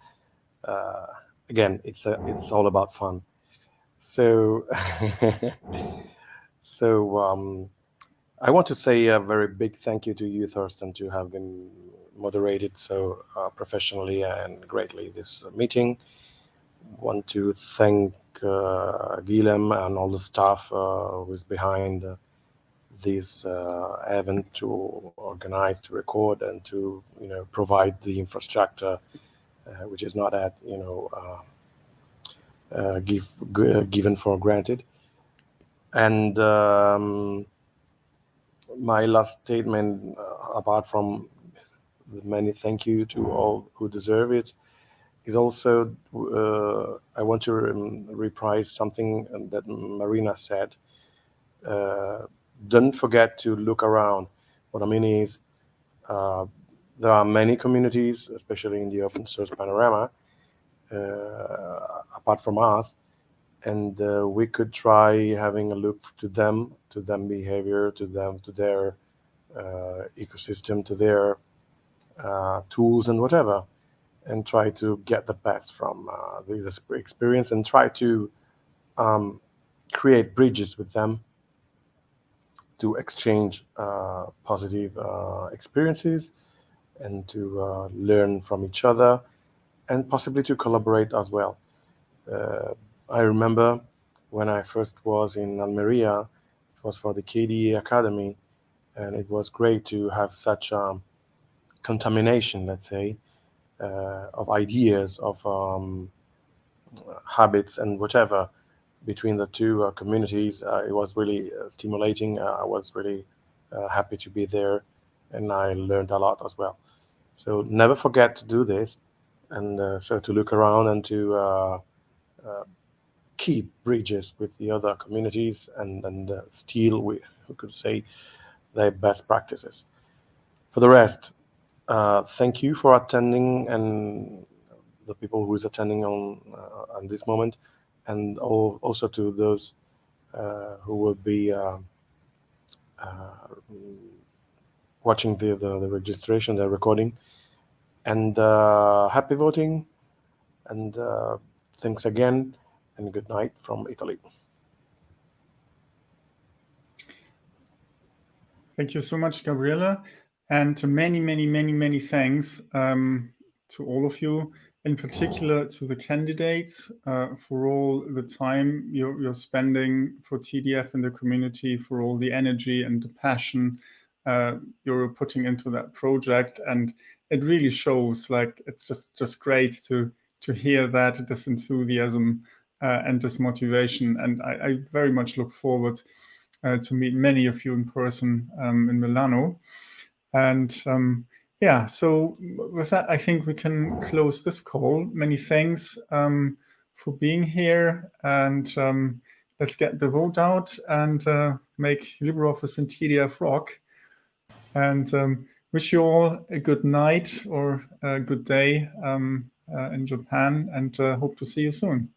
uh, again, it's a, it's all about fun. So, so um, I want to say a very big thank you to you, Thorsten, to have been moderated so uh, professionally and greatly this meeting. Want to thank uh, Guillem and all the staff uh, who is behind uh, this uh, event to organize, to record, and to you know provide the infrastructure uh, which is not at you know uh, give, given for granted. And um, my last statement, apart from the many thank you to all who deserve it, is also uh, I want to um, reprise something that Marina said. Uh, don't forget to look around. What I mean is, uh, there are many communities, especially in the open source panorama, uh, apart from us, and uh, we could try having a look to them, to them behavior, to them, to their uh, ecosystem, to their uh, tools and whatever, and try to get the best from uh, this experience and try to um, create bridges with them to exchange uh, positive experiences and to uh, learn from each other and possibly to collaborate as well. Uh, I remember when I first was in Almeria, it was for the KDE Akademy, and it was great to have such um, contamination, let's say, uh, of ideas, of um, habits, and whatever between the two uh, communities. Uh, it was really uh, stimulating. I was really happy to be there, and I learned a lot as well. So never forget to do this, and so to look around and to keep bridges with the other communities and and uh, steal, we, we could say, their best practices. For the rest, uh, thank you for attending and the people who is attending on uh, on this moment, and also to those uh, who will be uh, uh, watching the, the, the registration, the recording, and happy voting, and thanks again, and good night from Italy. Thank you so much, Gabriele. And many, many, many, many thanks um, to all of you, in particular to the candidates uh, for all the time you're, you're, spending for TDF in the community, for all the energy and the passion uh, you're putting into that project. And it really shows like it's just, just great to, to hear that, this enthusiasm uh, and this motivation. And I, I very much look forward uh, to meet many of you in person um, in Milano. And um, yeah, so with that, I think we can close this call. Many thanks um, for being here and um, let's get the vote out and uh, make LibreOffice and TDF rock. And um, wish you all a good night or a good day um, uh, in Japan and uh, hope to see you soon.